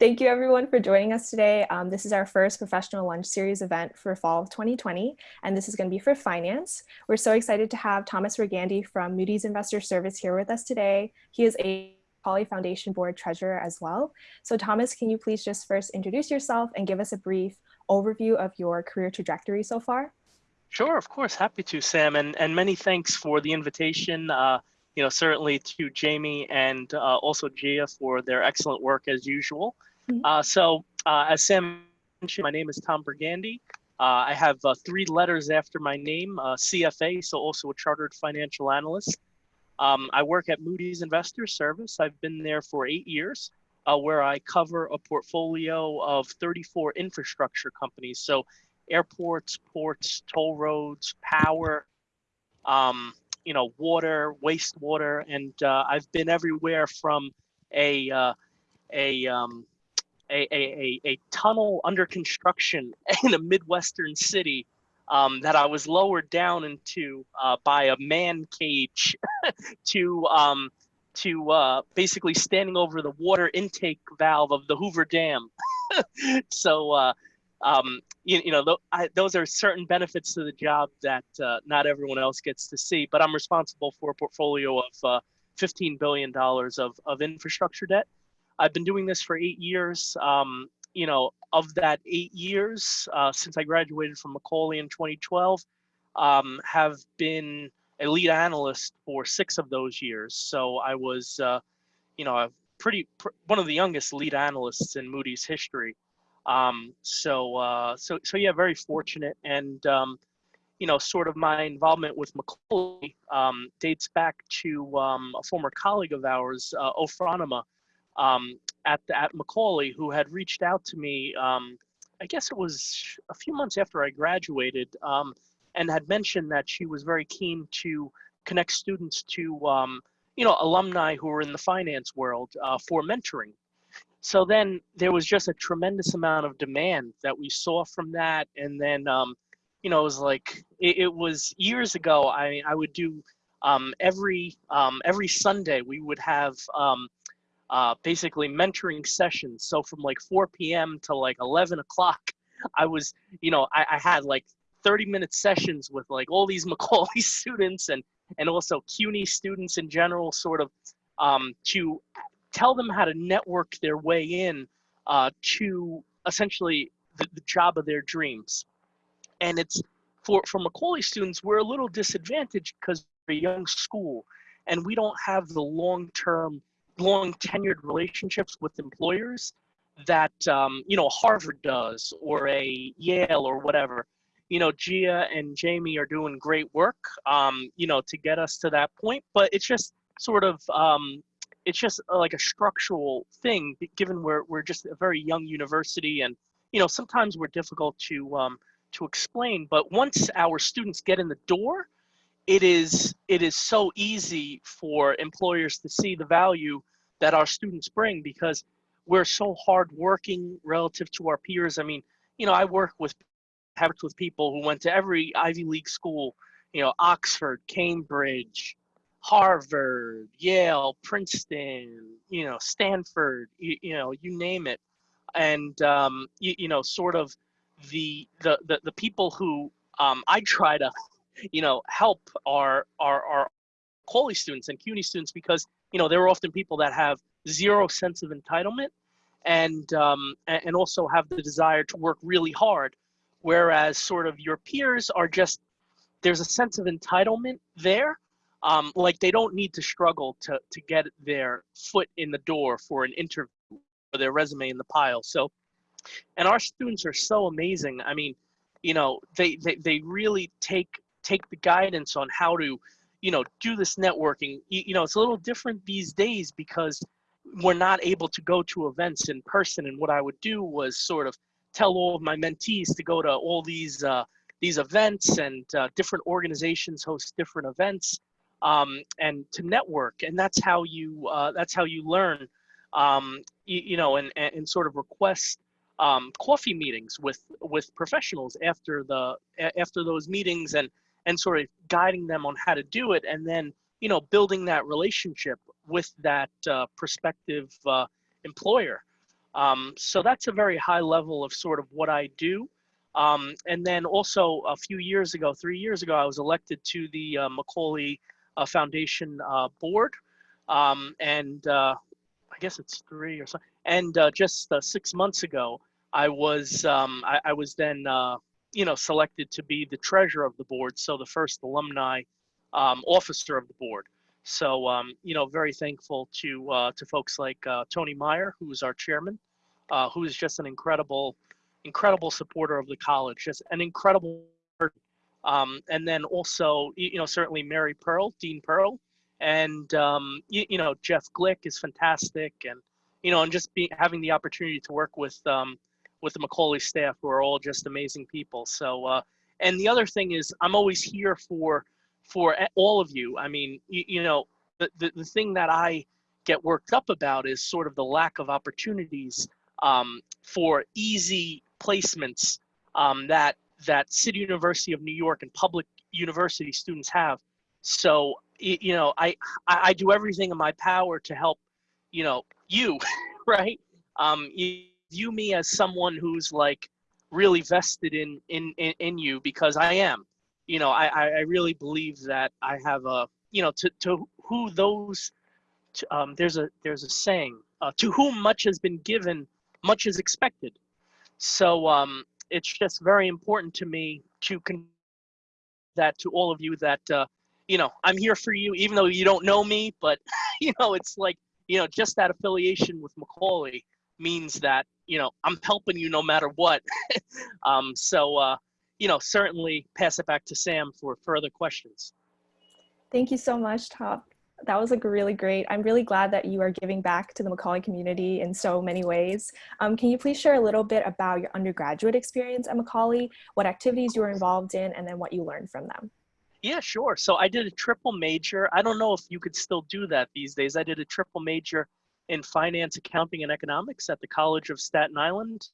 Thank you everyone for joining us today. Um, this is our first professional lunch series event for fall of 2020, and this is going to be for finance. We're so excited to have Thomas Brigandi from Moody's Investor Service here with us today. He is a Poly Foundation Board Treasurer as well. So Thomas, can you please just first introduce yourself and give us a brief overview of your career trajectory so far? Sure, of course, happy to, Sam, and, and many thanks for the invitation. Uh, you know, certainly to Jamie and uh, also Gia for their excellent work as usual. Mm -hmm. uh, so, uh, as Sam mentioned, my name is Tom Brigandi. Uh, I have uh, three letters after my name, CFA, so also a chartered financial analyst. Um, I work at Moody's Investor Service. I've been there for eight years, where I cover a portfolio of 34 infrastructure companies. So, airports, ports, toll roads, power, um, you know, water, wastewater, and uh, I've been everywhere from a uh, a, um, a, a, a tunnel under construction in a midwestern city um, that I was lowered down into uh, by a man cage to um, to uh, basically standing over the water intake valve of the Hoover Dam. so uh, um, you, you, know, th I, those are certain benefits to the job that uh, not everyone else gets to see. But I'm responsible for a portfolio of uh, $15 billion of, of infrastructure debt. I've been doing this for eight years. Um, you know, of that eight years, uh, since I graduated from Macaulay in 2012, um, have been a lead analyst for six of those years. So I was, uh, you know, a pretty pr one of the youngest lead analysts in Moody's history. Um, so, uh, so, so yeah, very fortunate. And, um, you know, sort of my involvement with Macaulay um, dates back to um, a former colleague of ours, uh, Ofranama, um, at, at Macaulay, who had reached out to me, um, I guess it was a few months after I graduated, um, and had mentioned that she was very keen to connect students to, um, you know, alumni who are in the finance world uh, for mentoring. So then there was just a tremendous amount of demand that we saw from that. And then, um, you know, it was like, it, it was years ago, I, I would do um, every, um, every Sunday, we would have um, uh, basically mentoring sessions. So from like 4 p.m. to like 11 o'clock, I was, you know, I, I had like 30 minute sessions with like all these Macaulay students and, and also CUNY students in general, sort of um, to tell them how to network their way in uh, to essentially the, the, job of their dreams. And it's for, for Macaulay students, we're a little disadvantaged because we're a young school and we don't have the long-term, long tenured relationships with employers that, um, you know, Harvard does or a Yale or whatever. You know, Gia and Jamie are doing great work, um, you know, to get us to that point, but it's just sort of um, it's just uh, like a structural thing given we're, we're just a very young university and you know sometimes we're difficult to um, to explain but once our students get in the door it is it is so easy for employers to see the value that our students bring because we're so hardworking relative to our peers. I mean you know i work with have with people who went to every ivy league school you know oxford cambridge Harvard, Yale, Princeton, you know, Stanford, you, you know, you name it. And, um, you, you, know, sort of the, the, the, the people who um, I try to, you know, help are, are, are Macaulay students and CUNY students because, you know, they're often people that have zero sense of entitlement and, um, and also have the desire to work really hard. Whereas sort of your peers are just, there's a sense of entitlement there, um, like they don't need to struggle to to get their foot in the door for an interview or their resume in the pile. So, and our students are so amazing. I mean, you know, they they, they really take take the guidance on how to, you know, do this networking. You, you know, it's a little different these days because we're not able to go to events in person. And what I would do was sort of tell all of my mentees to go to all these uh, these events and uh, different organizations host different events um, and to network. And that's how you uh, that's how you learn. Um, you, you, know, and, and sort of request um, coffee meetings with with professionals after the after those meetings and and sort of guiding them on how to do it and then you know building that relationship with that uh, prospective uh, employer Um, so that's a very high level of sort of what I do. Um, and then also a few years ago, three years ago, I was elected to the uh, Macaulay A foundation uh, board. Um, and uh, I guess it's three or so. And uh, just uh, six months ago, I was um, I, I, was then you know selected to be the treasurer of the board, so the first alumni um, officer of the board. So um, you know, very thankful to to folks like Tony Meyer, who's our chairman, who is just an incredible incredible supporter of the college, just an incredible um, and then also, you know, certainly Mary Pearl, Dean Pearl, and um, you, you, know Jeff Glick is fantastic, and you know, and just be, having the opportunity to work with um, with the Macaulay staff, who are all just amazing people. So, uh, and the other thing is, I'm always here for for all of you. I mean, you, you know, the, the the thing that I get worked up about is sort of the lack of opportunities um, for easy placements um, that that City University of New York and public university students have. So you know, I I do everything in my power to help, you know, you, right? Um, you view me as someone who's like really vested in in in, in you because I am. You know, I I really believe that I have a you know to to who those to, um, there's a there's a saying uh, to whom much has been given, much is expected. So um, it's just very important to me to con- that to all of you that uh, you know I'm here for you, even though you don't know me. But you know, it's like you know, just that affiliation with Macaulay means that you know I'm helping you no matter what. um, so uh, you know, certainly pass it back to Sam for further questions. Thank you so much, Tom that was like really great. I'm really glad that you are giving back to the Macaulay community in so many ways. Um, can you please share a little bit about your undergraduate experience at Macaulay, what activities you were involved in, and then what you learned from them? Yeah, sure. So I did a triple major. I don't know if you could still do that these days. I did a triple major in finance, accounting, and economics at the College of Staten Island.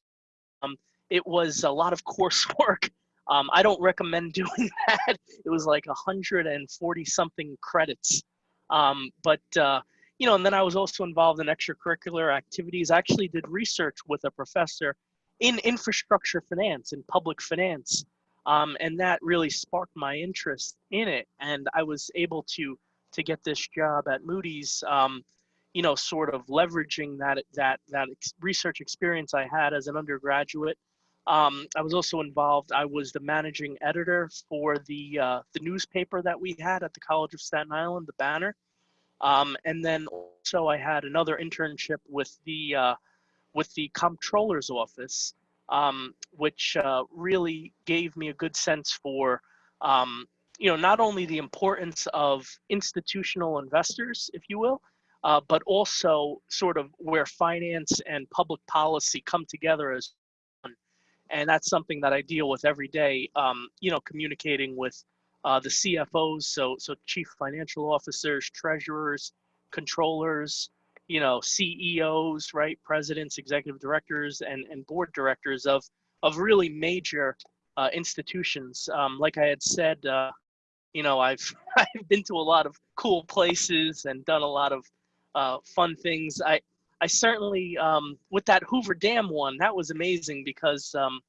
Um, it was a lot of coursework. Um, I don't recommend doing that. It was like 140 something credits. Um, but uh, you know, and then I was also involved in extracurricular activities. I actually did research with a professor in infrastructure finance and public finance, um, and that really sparked my interest in it. And I was able to to get this job at Moody's. Um, you know, sort of leveraging that that that ex research experience I had as an undergraduate. Um, I was also involved. I was the managing editor for the uh, the newspaper that we had at the College of Staten Island, the Banner. Um, and then also I had another internship with the uh, with the comptroller's office, um, which uh, really gave me a good sense for um, you know not only the importance of institutional investors, if you will, uh, but also sort of where finance and public policy come together as. And that's something that I deal with every day, um, you know, communicating with uh, the CFOs, so so chief financial officers, treasurers, controllers, you know, CEOs, right, presidents, executive directors, and and board directors of of really major uh, institutions. Um, like I had said, uh, you know, I've I've been to a lot of cool places and done a lot of uh, fun things. I I certainly um, with that Hoover Dam one, that was amazing because um,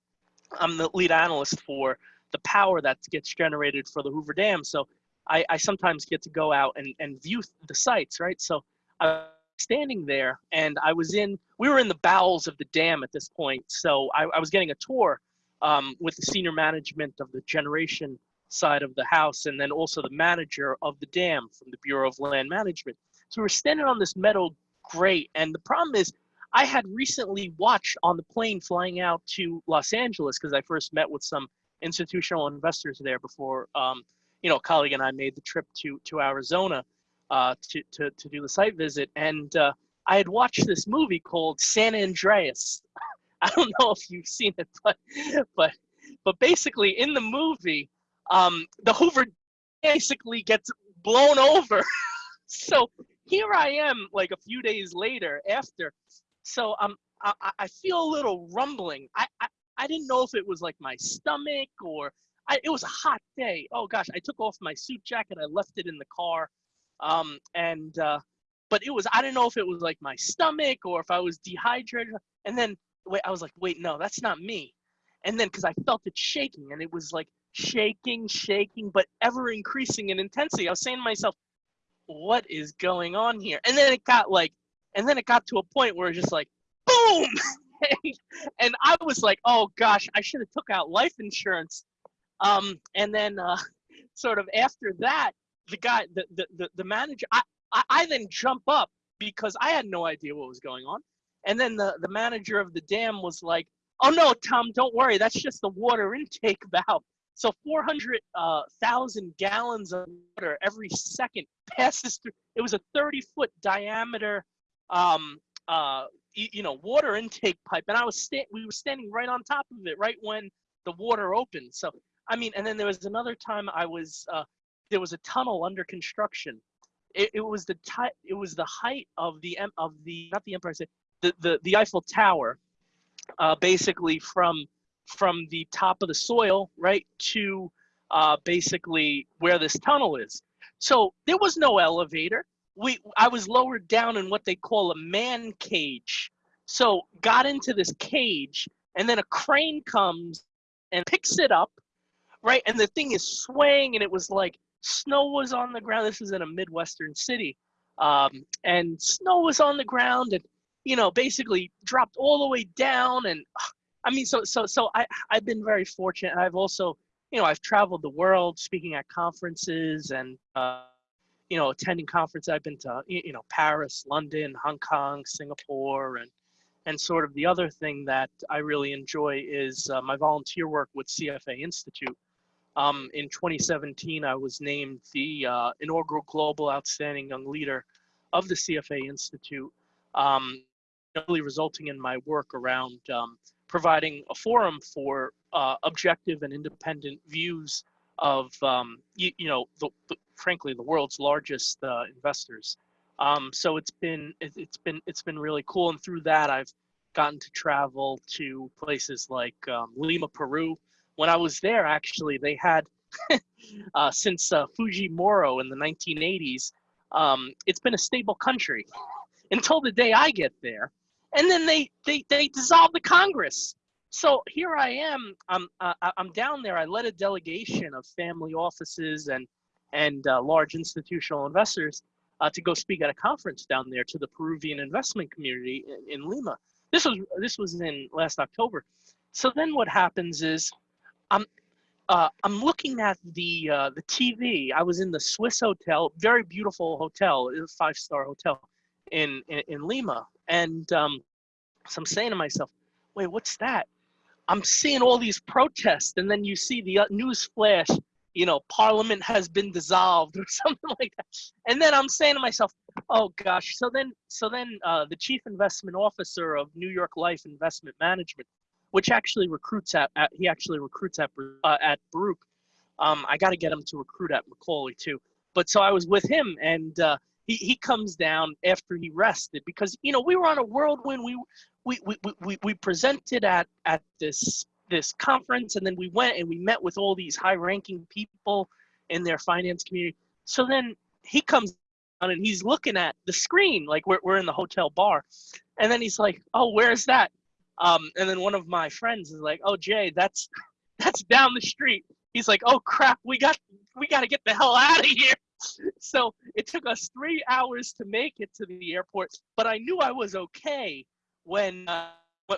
I'm the lead analyst for the power that gets generated for the Hoover Dam. So I, I sometimes get to go out and, and view the sites, right? So I was standing there and I was in, we were in the bowels of the dam at this point. So I, I was getting a tour um, with the senior management of the generation side of the house and then also the manager of the dam from the Bureau of Land Management. So we're standing on this metal grate and the problem is I had recently watched on the plane flying out to Los Angeles because I first met with some institutional investors there before um, you know a colleague and I made the trip to to Arizona uh, to, to to do the site visit, and uh, I had watched this movie called San Andreas. I don't know if you've seen it, but but but basically in the movie, um, the Hoover basically gets blown over. so here I am, like a few days later after. So um, I, I feel a little rumbling. I, I I didn't know if it was like my stomach or I, it was a hot day. Oh gosh, I took off my suit jacket. I left it in the car. Um, and, uh, but it was, I didn't know if it was like my stomach or if I was dehydrated. And then wait, I was like, wait, no, that's not me. And then because I felt it shaking, and it was like shaking, shaking, but ever increasing in intensity. I was saying to myself, what is going on here? And then it got like, and then it got to a point where it's just like, boom. and I was like, oh gosh, I should have took out life insurance. Um, and then uh, sort of after that, the guy, the, the, the, the manager, I, I, I then jump up because I had no idea what was going on. And then the, the manager of the dam was like, oh no, Tom, don't worry. That's just the water intake valve. So 400,000 uh, gallons of water every second passes through. It was a 30 foot diameter, um, uh, you know, water intake pipe. And I was sta- we were standing right on top of it right when the water opened. So, I mean, and then there was another time I was, uh, there was a tunnel under construction. It, it was the it was the height of the of the not the Empire State the, the, the Eiffel Tower, uh, basically from from the top of the soil right to uh, basically where this tunnel is. So there was no elevator. We I was lowered down in what they call a man cage. So got into this cage, and then a crane comes and picks it up, right? And the thing is swaying, and it was like snow was on the ground. This is in a midwestern city, um, and snow was on the ground, and you know, basically dropped all the way down. And I mean, so, so, so I, I've been very fortunate. I've also, you know, I've traveled the world speaking at conferences and, uh, you know, attending conferences. I've been to, you know, Paris, London, Hong Kong, Singapore, and, and sort of the other thing that I really enjoy is uh, my volunteer work with CFA Institute. Um, in 2017, I was named the uh, inaugural Global Outstanding Young Leader of the CFA Institute. Um, really resulting in my work around um, providing a forum for uh, objective and independent views of, um, you, you, know, the, the, frankly, the world's largest uh, investors. Um, so it's been it, has been it's been really cool, and through that I've gotten to travel to places like um, Lima, Peru. When I was there, actually, they had uh, since uh, in the 1980s. Um, it's been a stable country until the day I get there and then they they they dissolved the Congress. So here I am. I'm uh, I'm down there. I led a delegation of family offices and and uh, large institutional investors uh, to go speak at a conference down there to the Peruvian investment community in, in Lima. This was this was in last October. So then what happens is I'm uh, I'm looking at the uh, the TV. I was in the Swiss hotel, very beautiful hotel, five star hotel in, in, in Lima, and um, so I'm saying to myself, wait, what's that? I'm seeing all these protests, and then you see the uh, news flash, you know, Parliament has been dissolved or something like that. And then I'm saying to myself, oh gosh. So then, so then, uh, the chief investment officer of New York Life Investment Management, which actually recruits at, at he actually recruits at uh, at Baruch. Um, I got to get him to recruit at Macaulay too. But so I was with him, and uh, he, he comes down after he rested because you know we were on a whirlwind. We we we, we, we presented at at this this conference and then we went and we met with all these high ranking people in their finance community. So then he comes on and he's looking at the screen like we're, we're in the hotel bar and then he's like oh where's that um, and then one of my friends is like oh jay that's that's down the street he's like oh crap we got we got to get the hell out of here so it took us three hours to make it to the airport, but I knew I was okay when uh,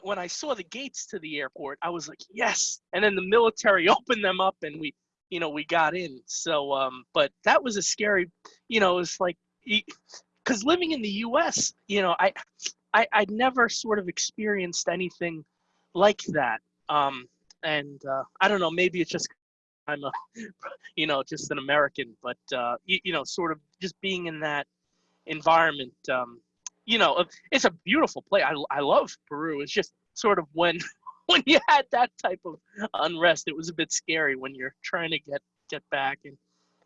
when I saw the gates to the airport. I was like, yes. And then the military opened them up, and we, you know, we got in. So, um, but that was a scary, you know, it's like, because living in the U.S., you know, I, I, I'd never sort of experienced anything like that. Um, and uh, I don't know, maybe it's just I'm a, you know, just an American, but uh, you, you, know, sort of just being in that environment. Um, you know, it's a beautiful place. I, I love Peru. It's just sort of when when you had that type of unrest, it was a bit scary when you're trying to get get back. And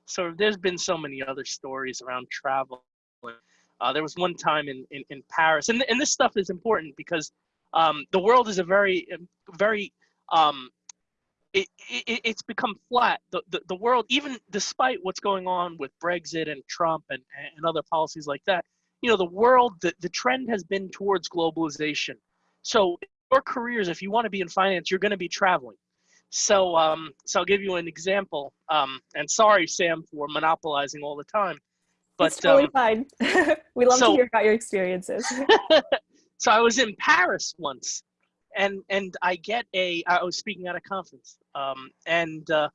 so there's been so many other stories around travel. Uh, there was one time in, in, in Paris, and, and this stuff is important because um, the world is a very, very um, it, it, it's become flat. The, the, the world, even despite what's going on with Brexit and Trump and, and other policies like that, you know, the world, the, the trend has been towards globalization. So your careers, if you want to be in finance, you're going to be traveling. So, um, so I'll give you an example. Um, and sorry, Sam, for monopolizing all the time. But it's totally um, fine. we love so, to hear about your experiences. so I was in Paris once, and and I get a. I was speaking at a conference, um, and uh,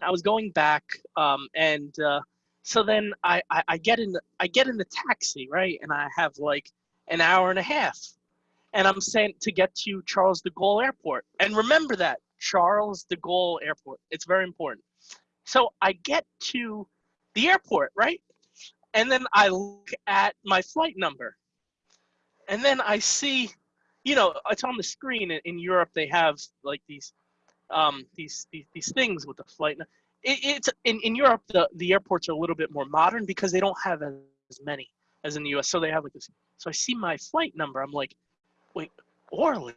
I was going back, um, and uh, so then I, I I get in I get in the taxi right, and I have like an hour and a half, and I'm sent to get to Charles de Gaulle Airport, and remember that Charles de Gaulle Airport. It's very important. So I get to the airport, right? And then I look at my flight number. And then I see, you know, it's on the screen in, Europe. They have like these, um, these, these, these things with the flight. It, it's in, in Europe, the, the airports are a little bit more modern because they don't have as many as in the US. So they have like this. So I see my flight number. I'm like, wait, Orly.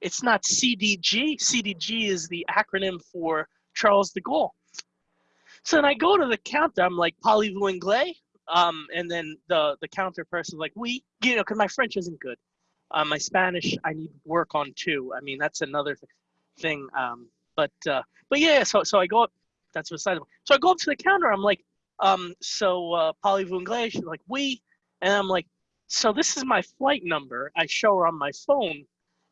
It's not CDG. CDG is the acronym for Charles de Gaulle. So then I go to the counter. I'm like, anglais? Um, and then the the counter person's like, we, you know, because my French isn't good. Uh, my Spanish, I need work on too. I mean, that's another th thing. Um, but uh, but yeah, so so I go up. That's beside. So I go up to the counter. I'm like, um, so uh, parlez-vous anglais? She's like, we, and I'm like, so this is my flight number. I show her on my phone,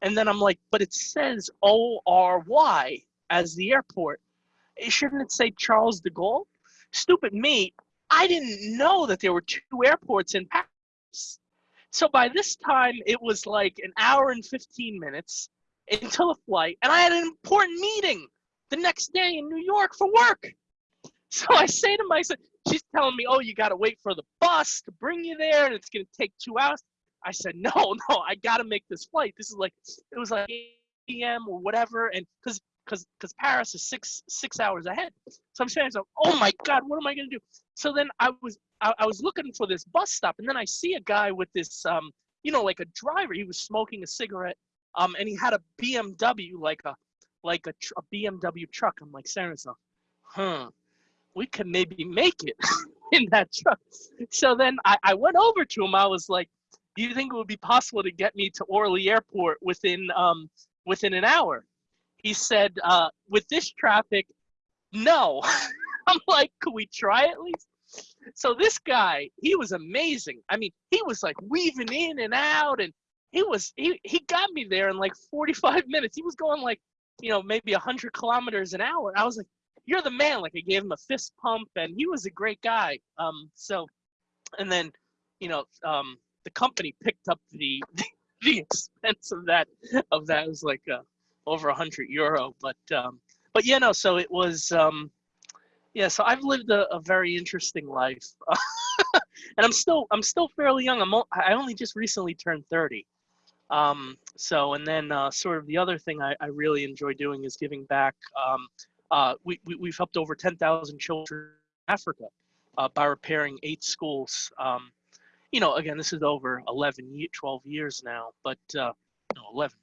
and then I'm like, but it says O R Y as the airport. Shouldn't it say Charles de Gaulle? Stupid me. I didn't know that there were two airports in Paris. So by this time, it was like an hour and 15 minutes until the flight, and I had an important meeting the next day in New York for work. So I say to myself, she's telling me, oh, you got to wait for the bus to bring you there, and it's going to take two hours. I said, no, no, I got to make this flight. This is like, it was like 8 p.m. or whatever, and because because because Paris is six six hours ahead. So I'm saying, so, oh my God, what am I gonna do? So then I was I, I, was looking for this bus stop, and then I see a guy with this um you know like a driver. He was smoking a cigarette, um, and he had a BMW like a like a, tr- a BMW truck. I'm like myself, huh, we could maybe make it in that truck. So then I, I went over to him. I was like, do you think it would be possible to get me to Orly Airport within um within an hour? He said, uh, with this traffic, no. I'm like, could we try at least? So this guy, he was amazing. I mean, he was like weaving in and out, and he was he he got me there in like 45 minutes. He was going like, you know, maybe 100 kilometers an hour. I was like, you're the man. Like I gave him a fist pump, and he was a great guy. Um, so, and then, you know, um, the company picked up the the expense of that of that it was like uh, over a hundred euro. But um, but yeah, no. So it was um, yeah. So I've lived a, a very interesting life, and I'm still I'm still fairly young. I'm I only just recently turned thirty. Um, so and then uh, sort of the other thing I, I really enjoy doing is giving back. Um, uh, we, we we've helped over ten thousand children in Africa uh, by repairing eight schools. Um, you know, again, this is over 11, 12 years now, but uh, no, 11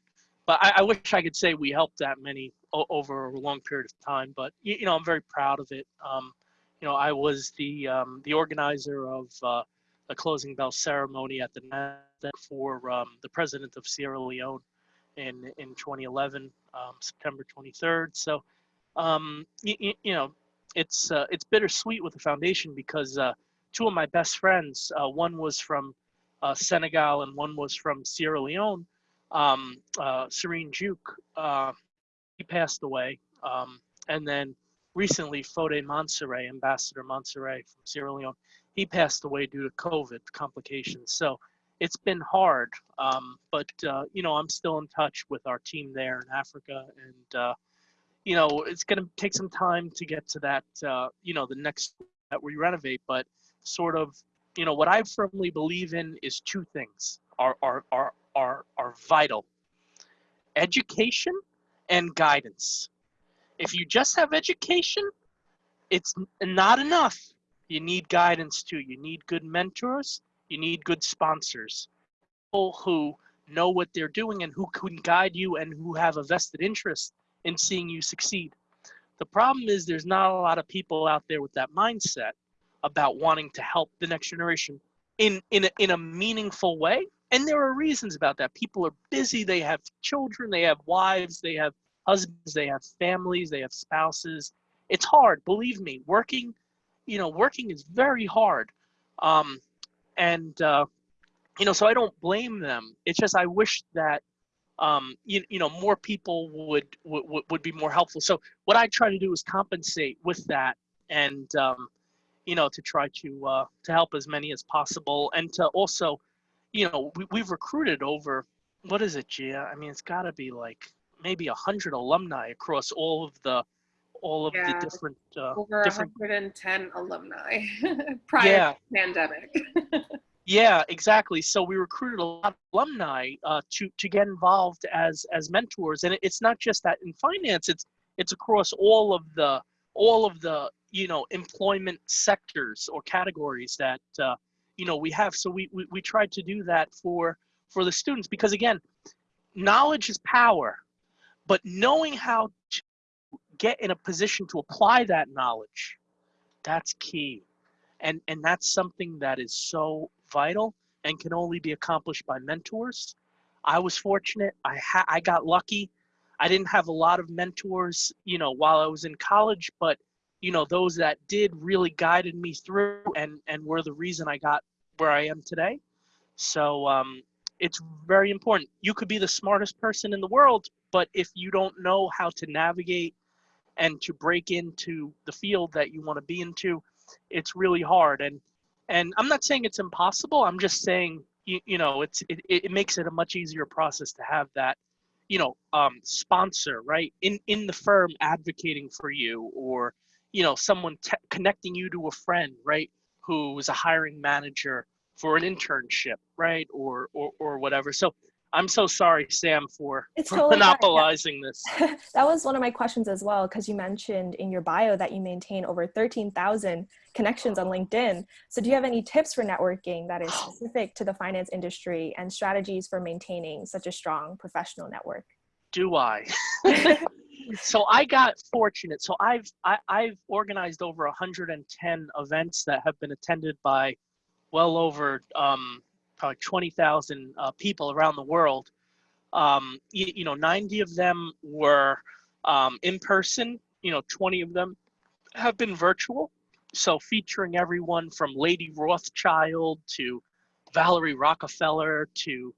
but I, I, wish I could say we helped that many over a long period of time. But you, know, I'm very proud of it. Um, you know, I was the um, the organizer of uh, the closing bell ceremony at the NASDAQ for um, the president of Sierra Leone in in 2011, um, September 23rd. So, um, you, you know, it's uh, it's bittersweet with the foundation because uh, two of my best friends, uh, one was from uh, Senegal and one was from Sierra Leone um, uh, Serene Juke, uh, he passed away. Um, and then recently, Fode Monserrat, Ambassador Monserrat from Sierra Leone, he passed away due to COVID complications. So it's been hard, um, but uh, you know I'm still in touch with our team there in Africa, and uh, you know it's going to take some time to get to that. Uh, you know the next that we renovate, but sort of you know what I firmly believe in is two things: our our our are, are vital. Education and guidance. If you just have education, it's not enough. You need guidance too. You need good mentors. You need good sponsors. People who know what they're doing and who can guide you and who have a vested interest in seeing you succeed. The problem is there's not a lot of people out there with that mindset about wanting to help the next generation in in a, in a meaningful way and there are reasons about that. People are busy, they have children, they have wives, they have husbands, they have families, they have spouses. It's hard, believe me. Working, you know, working is very hard. Um, and, uh, you know, so I don't blame them. It's just I wish that um, you, you know more people would, would would be more helpful. So what I try to do is compensate with that, and um, you know to try to uh, to help as many as possible, and to also, you know, we, we've recruited over what is it, Gia? I mean, it's got to be like maybe a hundred alumni across all of the all of Yeah, the different uh, Over different 110 alumni prior Yeah. to the pandemic. Yeah, exactly. So we recruited a lot of alumni uh, to to get involved as as mentors, and it's not just that in finance; it's it's across all of the all of the you know employment sectors or categories that uh, you know we have. So we, we we tried to do that for for the students because again, knowledge is power, but knowing how to get in a position to apply that knowledge, that's key. And and that's something that is so vital and can only be accomplished by mentors. I was fortunate. I ha- i got lucky. I didn't have a lot of mentors you know while i was in college but you know those that did really guided me through and and were the reason i got where i am today. So um it's very important. You could be the smartest person in the world but if you don't know how to navigate and to break into the field that you want to be into it's really hard. And and i'm not saying it's impossible. I'm just saying you, you know it's it, it makes it a much easier process to have that you know um, sponsor right in in the firm advocating for you or you know someone te- connecting you to a friend right who is a hiring manager for an internship right or or, or whatever so i'm so sorry sam for, It's for totally monopolizing this that was one of my questions as well, because you mentioned in your bio that you maintain over 13,000 connections on LinkedIn. So, do you have any tips for networking that is specific to the finance industry and strategies for maintaining such a strong professional network? do I? so I got fortunate. So I've I, I've organized over 110 events that have been attended by well over um, probably 20,000 uh, people around the world. Um, you, you know, 90 of them were um, in person. You know, 20 of them have been virtual. So featuring everyone from Lady Rothschild to Valerie Rockefeller to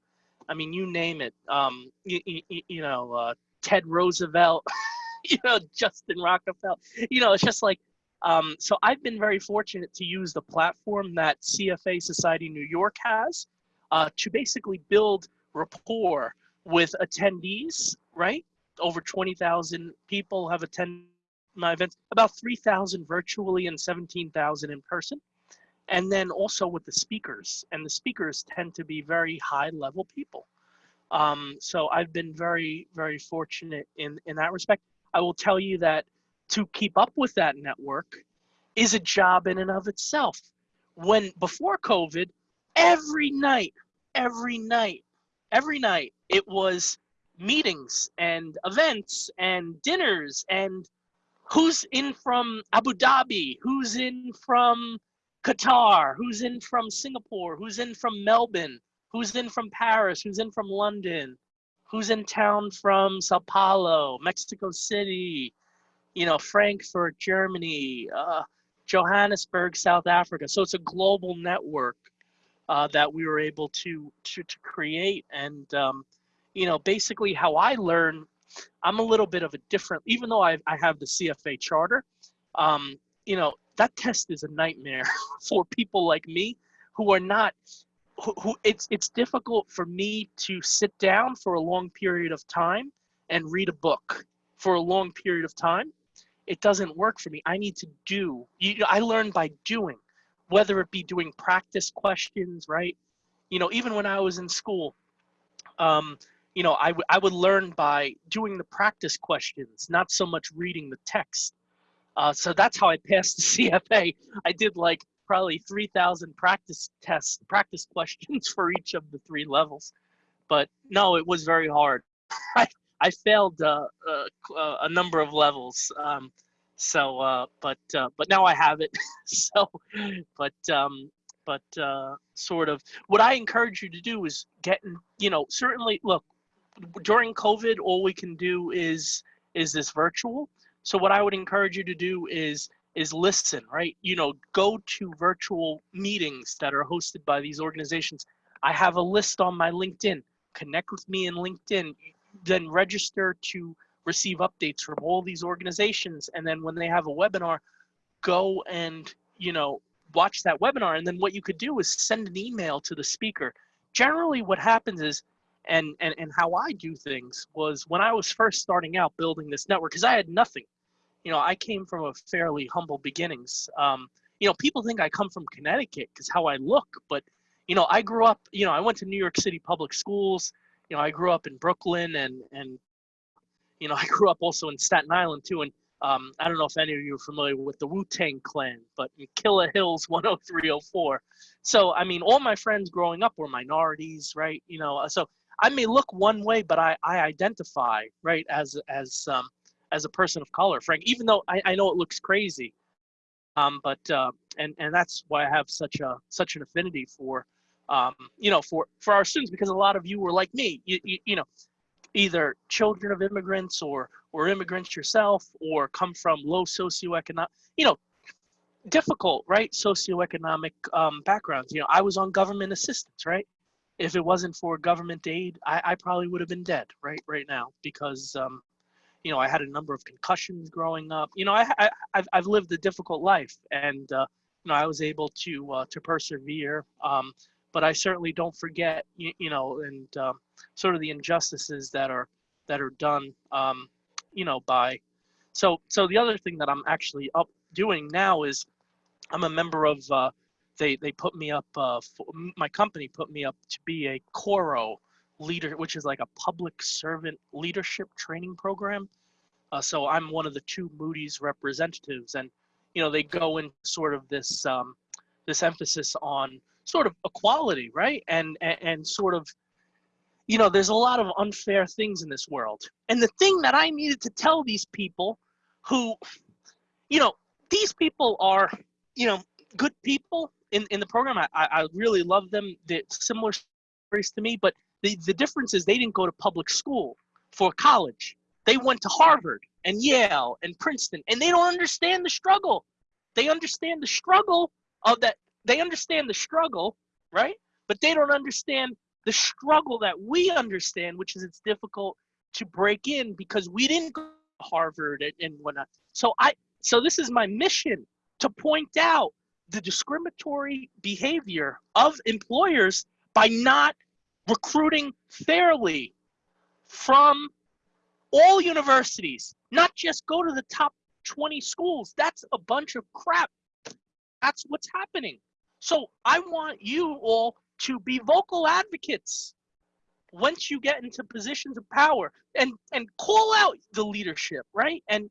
I mean, you name it. Um, you, you, you know, uh, Ted Roosevelt, you know, Justin Rockefeller. You know, it's just like. Um, so I've been very fortunate to use the platform that CFA Society New York has uh, to basically build rapport with attendees. Right, over twenty thousand people have attended my events. About three thousand virtually and seventeen thousand in person and then also with the speakers and the speakers tend to be very high level people um, so i've been very very fortunate in in that respect. I will tell you that to keep up with that network is a job in and of itself. When before covid every night every night every night it was meetings and events and dinners and who's in from abu dhabi who's in from Qatar, who's in from Singapore, who's in from Melbourne, who's in from Paris, who's in from London, who's in town from Sao Paulo, Mexico City, you know, Frankfurt, Germany, uh, Johannesburg, South Africa. So it's a global network uh, that we were able to to, to create. And um, you know, basically how I learn, I'm a little bit of a different, even though I, I have the CFA charter, um, you know, that test is a nightmare for people like me who are not who, who it's it's difficult for me to sit down for a long period of time and read a book for a long period of time. It doesn't work for me. I need to do you, i learn by doing whether it be doing practice questions right? You know even when i was in school um, you know I, I would learn by doing the practice questions not so much reading the text. Uh, so that's how I passed the CFA. I did like probably 3,000 practice tests, practice questions for each of the three levels. But no, it was very hard. I, I failed uh, uh, a number of levels. Um, so, uh, but uh, but now I have it. so, but um, but uh, sort of what I encourage you to do is get, you know, certainly look during COVID, all we can do is is this virtual. So what I would encourage you to do is is listen, right? You know, go to virtual meetings that are hosted by these organizations. I have a list on my LinkedIn. Connect with me in LinkedIn, then register to receive updates from all these organizations. And then when they have a webinar, go and, you know, watch that webinar. And then what you could do is send an email to the speaker. Generally what happens is, and, and, and how I do things was when I was first starting out building this network, because I had nothing. You know, I came from a fairly humble beginnings. Um, you know, people think I come from Connecticut because how I look, but you know, I grew up, you know, I went to New York City public schools. You know, I grew up in Brooklyn and, and, you know, I grew up also in Staten Island too. And um, I don't know if any of you are familiar with the Wu-Tang Clan, but in Killer Hills 10304. So, I mean, all my friends growing up were minorities, right? You know, so I may look one way, but I, I identify, right, as, as, um, as a person of color, Frank, even though I, I know it looks crazy. Um, but, uh, and, and that's why I have such a, such an affinity for, um, you know, for, for our students, because a lot of you were like me, you, you, you know, either children of immigrants or, or immigrants yourself, or come from low socioeconomic, you know, difficult, right? Socioeconomic um, backgrounds. You know, I was on government assistance, right? If it wasn't for government aid, I, I probably would have been dead, right, right now, because, um, you know, I had a number of concussions growing up. You know, I, I I've, I've lived a difficult life, and uh, you know, I was able to uh, to persevere. Um, but I certainly don't forget, you, you know, and um, sort of the injustices that are that are done, um, you know, by. So, so the other thing that I'm actually up doing now is, I'm a member of. Uh, they they put me up. Uh, for, my company put me up to be a Coro leader, which is like a public servant leadership training program. Uh, so I'm one of the two Moody's representatives, and you know they go in sort of this um, this emphasis on sort of equality, right? And, and, and sort of, you know, there's a lot of unfair things in this world. And the thing that I needed to tell these people who, you know, these people are, you know, good people in, in the program. I, I really love them. They're similar stories to me, but the, the difference is they didn't go to public school for college. They went to Harvard and Yale and Princeton, and they don't understand the struggle. They understand the struggle of that they understand the struggle, right? But they don't understand the struggle that we understand, which is it's difficult to break in because we didn't go to Harvard and, and whatnot. So I so this is my mission to point out the discriminatory behavior of employers by not recruiting fairly from all universities, not just go to the top 20 schools. That's a bunch of crap. That's what's happening. So I want you all to be vocal advocates once you get into positions of power and and call out the leadership, right? And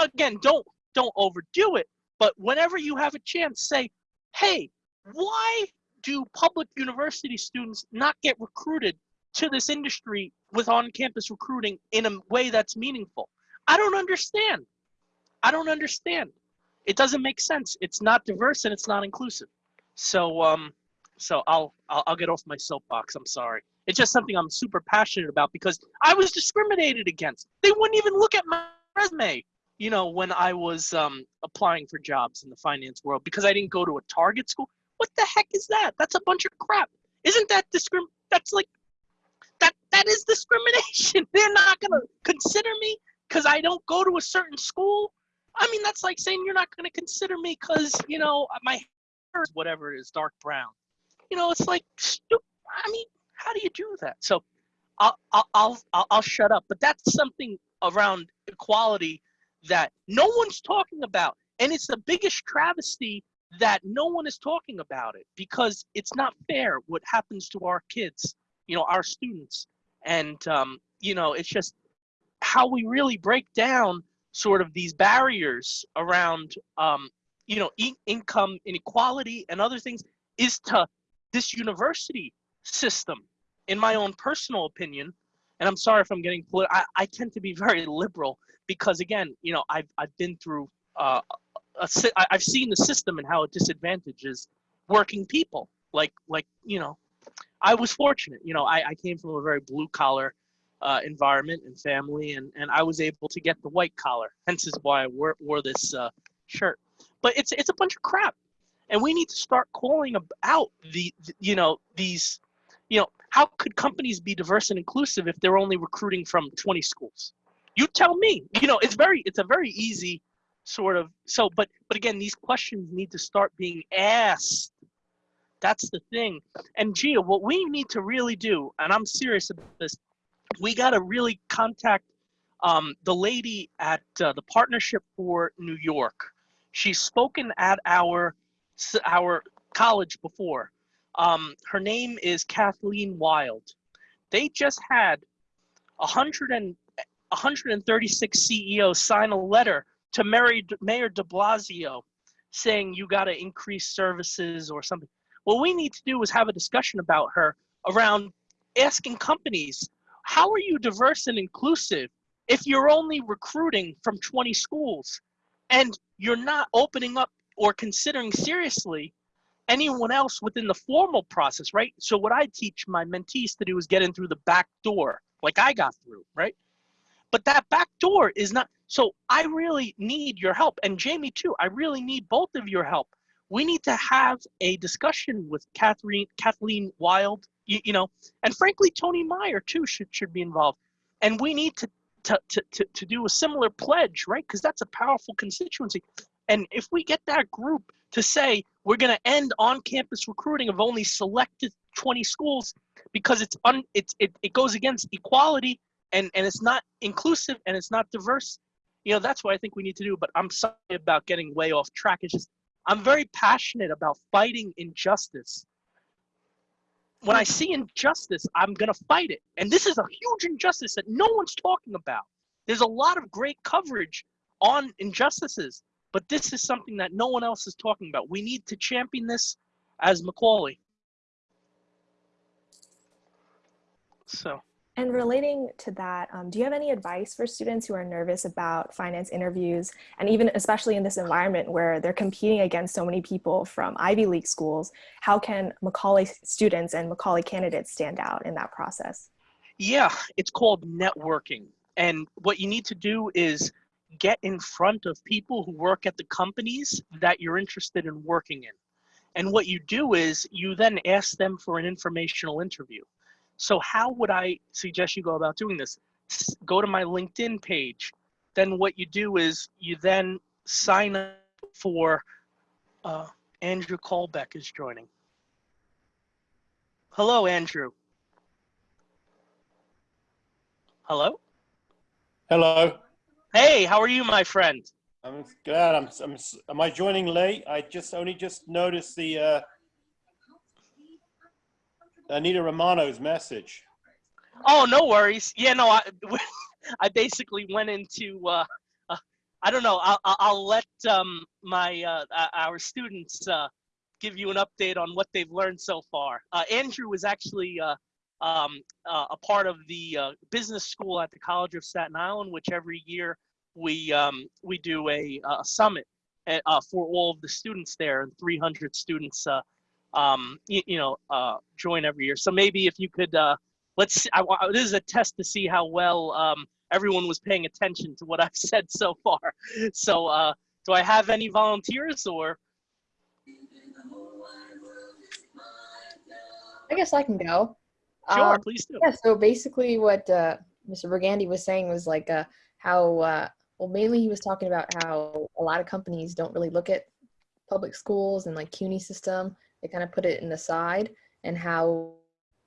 again, don't don't overdo it, but whenever you have a chance, say, "Hey, why do public university students not get recruited to this industry with on-campus recruiting in a way that's meaningful?" I don't understand. I don't understand. It doesn't make sense. It's not diverse and it's not inclusive. So um, so I'll, I'll I'll get off my soapbox. I'm sorry. It's just something I'm super passionate about because I was discriminated against. They wouldn't even look at my resume. You know, when I was um, applying for jobs in the finance world because I didn't go to a target school. What the heck is that? That's a bunch of crap. Isn't that discrim? That's like that that is discrimination. They're not gonna consider me because I don't go to a certain school. I mean, that's like saying you're not gonna consider me because you know my hair is whatever it is, dark brown. You know, it's like, I mean, how do you do that? So I'll, I'll, I'll, I'll shut up. But that's something around equality that no one's talking about. And it's the biggest travesty that no one is talking about it because it's not fair what happens to our kids, you know, our students. And, um, you know, it's just how we really break down sort of these barriers around um, you know, income inequality and other things is to this university system, in my own personal opinion, and I'm sorry if I'm getting political, I, I tend to be very liberal because again, you know, I've, I've been through, uh, I've seen the system and how it disadvantages working people. Like like you know, I was fortunate. You know, I, I came from a very blue collar uh, environment and family, and and I was able to get the white collar. Hence is why I wore, wore this uh, shirt. But it's it's a bunch of crap, and we need to start calling out the, the you know these you know how could companies be diverse and inclusive if they're only recruiting from 20 schools you tell me you know it's very it's a very easy sort of so but but again these questions need to start being asked. That's the thing. And gia what we need to really do and i'm serious about this we got to really contact um, the lady at uh, the partnership for new york. She's spoken at our our college before. Um, her name is kathleen Wylde. They just had 100 and 136 CEOs sign a letter to Mary, Mayor de Blasio saying you got to increase services or something. What we need to do is have a discussion about her around asking companies, how are you diverse and inclusive if you're only recruiting from 20 schools and you're not opening up or considering seriously anyone else within the formal process, right? So what I teach my mentees to do is get in through the back door, like I got through, right? But that back door is not. So I really need your help. And Jamie, too, I really need both of your help. We need to have a discussion with Catherine, Kathleen Wylde, you, you know, and frankly, Tony Meyer, too, should, should be involved. And we need to, to, to, to, to do a similar pledge, right? Because that's a powerful constituency. And if we get that group to say, we're going to end on campus recruiting of only selected 20 schools because it's un, it's, it, it goes against equality and and it's not inclusive and it's not diverse you know that's what i think we need to do but i'm sorry about getting way off track. It's just i'm very passionate about fighting injustice. When i see injustice i'm going to fight it. And this is a huge injustice that no one's talking about. There's a lot of great coverage on injustices but this is something that no one else is talking about. We need to champion this as macaulay. So and relating to that, um, do you have any advice for students who are nervous about finance interviews and even especially in this environment where they're competing against so many people from Ivy League schools? How can Macaulay students and Macaulay candidates stand out in that process? Yeah, it's called networking. And what you need to do is get in front of people who work at the companies that you're interested in working in. And what you do is you then ask them for an informational interview. So how would I suggest you go about doing this? Go to my LinkedIn page. Then what you do is you then sign up for uh, Andrew Colbeck is joining. Hello, Andrew. Hello? Hello. Hey, how are you, my friend? I'm glad. I'm, I'm, am I joining late? I just only just noticed the uh, Anita Romano's message. Oh, no worries. Yeah, no, I, I basically went into, uh, uh, I don't know, I'll, I'll let um, my, uh, our students uh, give you an update on what they've learned so far. Uh, Andrew was actually uh, um, a part of the business school at the College of Staten Island, which every year we, um, we do a, a summit for all of the students there, and 300 students um, you, you, know, uh, join every year. So maybe if you could, uh, let's, I, this is a test to see how well um, everyone was paying attention to what I've said so far. So uh, do I have any volunteers or? I guess I can go. Sure, um, please do. Yeah, so basically what uh, Mr. Brigandi was saying was like uh, how, uh, well, mainly he was talking about how a lot of companies don't really look at public schools and like CUNY system they kind of put it in the side and how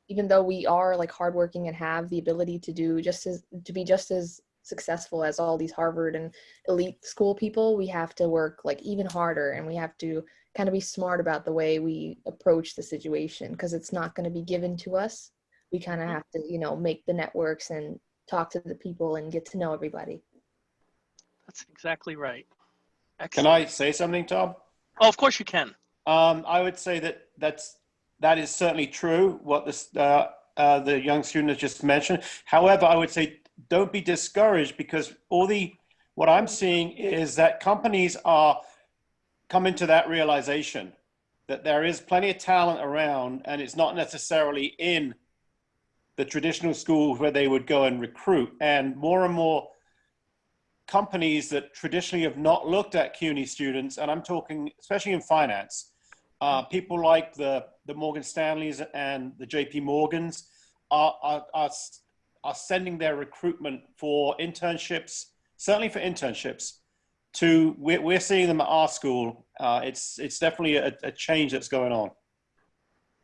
even though we are like hardworking and have the ability to do just as to be just as successful as all these Harvard and elite school people, we have to work like even harder and we have to kind of be smart about the way we approach the situation because it's not going to be given to us. We kind of mm. have to, you know, make the networks and talk to the people and get to know everybody. That's exactly right. Excellent. Can I say something, Tom? Oh, of course you can. Um, I would say that that's that is certainly true. What this uh, uh, the young student has just mentioned. However, I would say don't be discouraged because all the what I'm seeing is that companies are coming to that realization that there is plenty of talent around and it's not necessarily in the traditional schools where they would go and recruit. And more and more companies that traditionally have not looked at CUNY students, and I'm talking especially in finance, uh, people like the, the Morgan Stanleys and the JP Morgans are, are, are, are sending their recruitment for internships, certainly for internships, to, we're, we're seeing them at our school. Uh, it's, it's definitely a, a change that's going on.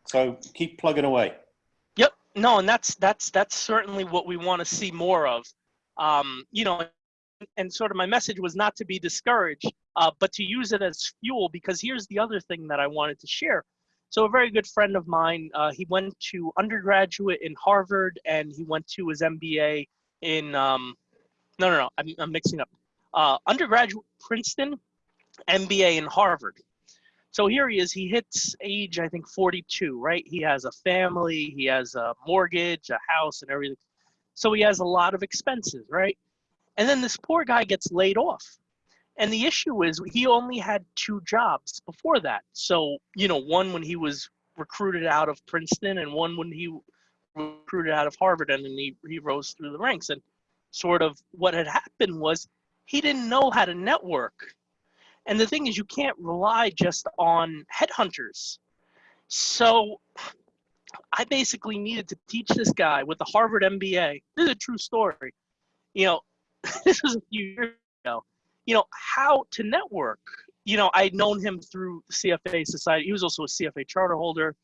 So keep plugging away. Yep. No, and that's that's that's certainly what we want to see more of. Um, you know, and sort of my message was not to be discouraged, uh, but to use it as fuel. Because here's the other thing that I wanted to share. So a very good friend of mine, uh, he went to undergraduate in Harvard, and he went to his MBA in um, no, no, no, I'm, I'm mixing up. Uh, undergraduate Princeton, MBA in Harvard. So here he is. He hits age, I think, 42, right? He has a family, he has a mortgage, a house, and everything. So he has a lot of expenses, right? And then this poor guy gets laid off. And the issue is he only had two jobs before that. So, you know, one when he was recruited out of Princeton and one when he recruited out of Harvard and then he, he rose through the ranks. And sort of what had happened was he didn't know how to network. And the thing is, you can't rely just on headhunters. So I basically needed to teach this guy with the Harvard MBA. This is a true story. You know, this was a few years ago. You know how to network. You know, I'd known him through CFA Society. He was also a CFA charter holder,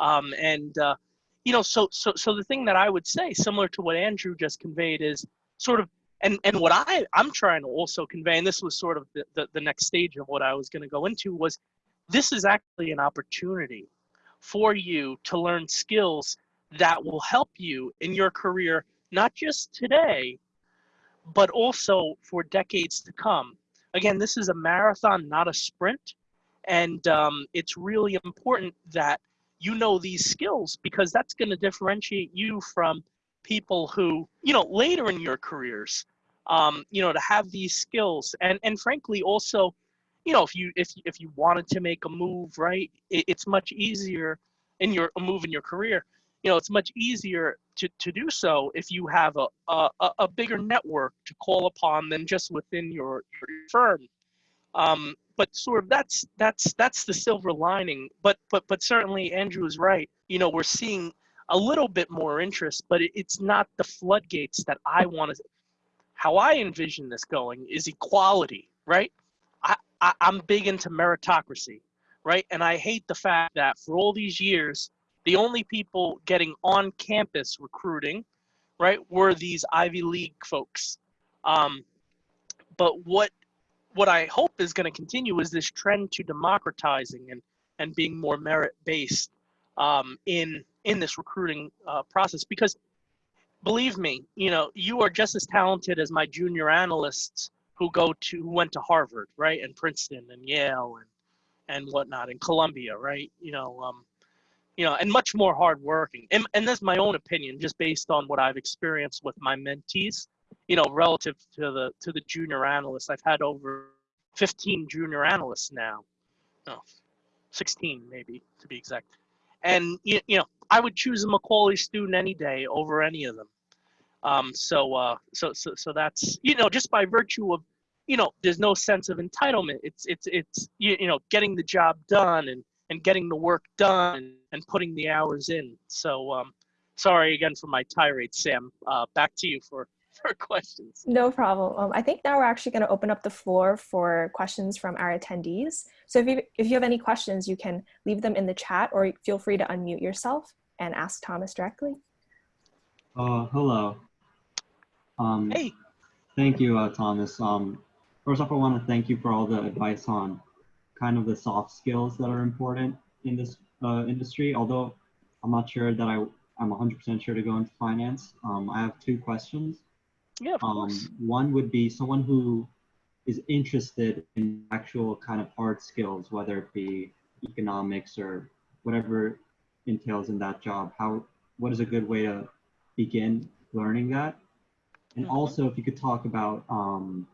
um, and uh, you know, so so so the thing that I would say, similar to what Andrew just conveyed, is sort of and and what I I'm trying to also convey, and this was sort of the the, the next stage of what I was going to go into was this is actually an opportunity for you to learn skills that will help you in your career, not just today, but also for decades to come. Again, this is a marathon, not a sprint. And um, it's really important that you know these skills because that's going to differentiate you from people who, you know, later in your careers, um, you know, to have these skills. And, and frankly, also, you know, if you if if you wanted to make a move, right, it, it's much easier in your a move in your career you know, it's much easier to, to do so if you have a, a, a bigger network to call upon than just within your, your firm. Um, but sort of that's that's that's the silver lining. But but but certainly Andrew is right. You know, we're seeing a little bit more interest, but it, it's not the floodgates that I want to. How I envision this going is equality, right? I, I I'm big into meritocracy, right? And I hate the fact that for all these years the only people getting on campus recruiting, right, were these Ivy League folks. Um, but what what I hope is going to continue is this trend to democratizing and and being more merit based um, in in this recruiting uh, process because believe me, you know, you are just as talented as my junior analysts who go to who went to Harvard, right, and Princeton and Yale and and whatnot, and Columbia, right? You know, um, you know, and much more hardworking. And, and that's my own opinion, just based on what I've experienced with my mentees. You know, relative to the to the junior analysts, I've had over 15 junior analysts now. No, 16 maybe to be exact. And you, you know, I would choose a Macaulay student any day over any of them. Um, so, uh, so, so, so that's you know, just by virtue of, you know, there's no sense of entitlement. It's, it's, it's, you, you know, getting the job done and and getting the work done and putting the hours in. So um, sorry again for my tirade, Sam. Uh, back to you for, for questions. No problem. Um, I think now we're actually going to open up the floor for questions from our attendees. So if you, if you have any questions, you can leave them in the chat or feel free to unmute yourself and ask Thomas directly. Uh, hello. Um, hey. Thank you, uh, Thomas. Um, first off, I want to thank you for all the advice on kind of the soft skills that are important in this uh, industry. Although I'm not sure that I, I'm 100% sure to go into finance. Um, I have two questions. Yeah, of um, course. One would be someone who is interested in actual kind of hard skills, whether it be economics or whatever entails in that job. How, what is a good way to begin learning that? And Mhm. also, if you could talk about um,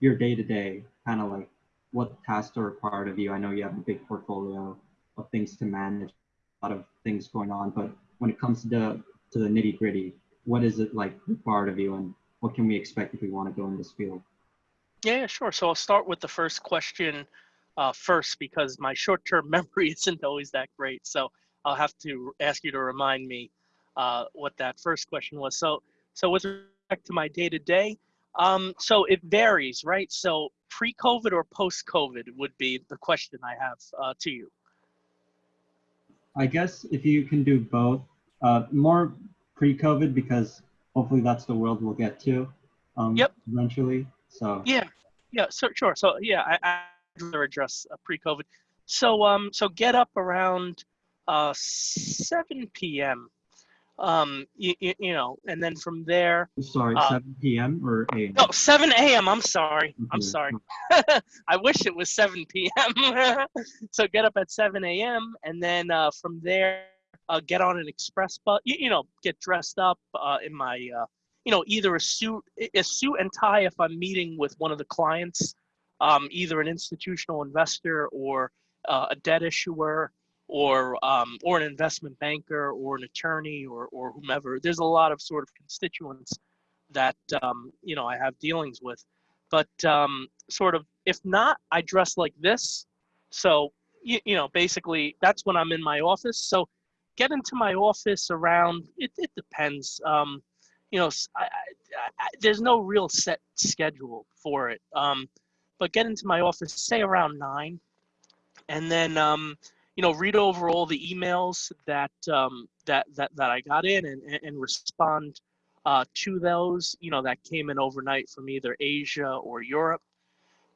your day to day, kind of like what tasks are required of you? I know you have a big portfolio of things to manage, a lot of things going on, but when it comes to the, to the nitty gritty, what is it like required of you and what can we expect if we want to go in this field? Yeah, sure. So I'll start with the first question uh, first because my short-term memory isn't always that great. So I'll have to ask you to remind me uh, what that first question was. So, so with respect to my day-to-day, um, so it varies, right? So pre-COVID or post-COVID would be the question I have uh, to you. I guess if you can do both, uh, more pre-COVID because hopefully that's the world we'll get to um, yep. eventually. So yeah, yeah, so sure. So yeah, I, I rather address uh, pre-COVID. So um, so get up around uh, 7 p.m. Um, you, you, you know, and then from there. Sorry, uh, 7 p.m. or 8? No, 7 a.m. I'm sorry. I'm sorry. I wish it was 7 p.m. so get up at 7 a.m. and then uh, from there, uh, get on an express bus. You, you know, get dressed up uh, in my, uh, you know, either a suit, a suit and tie if I'm meeting with one of the clients, um, either an institutional investor or uh, a debt issuer or um, or an investment banker or an attorney or or whomever. There's a lot of sort of constituents that um, you know I have dealings with, but um, sort of if not, I dress like this. So you, you know basically that's when I'm in my office. So get into my office around. It it depends. Um, you know, I, I, I, there's no real set schedule for it. Um, but get into my office, say around nine, and then um, you know read over all the emails that um, that that that I got in and and respond uh, to those you know that came in overnight from either Asia or Europe.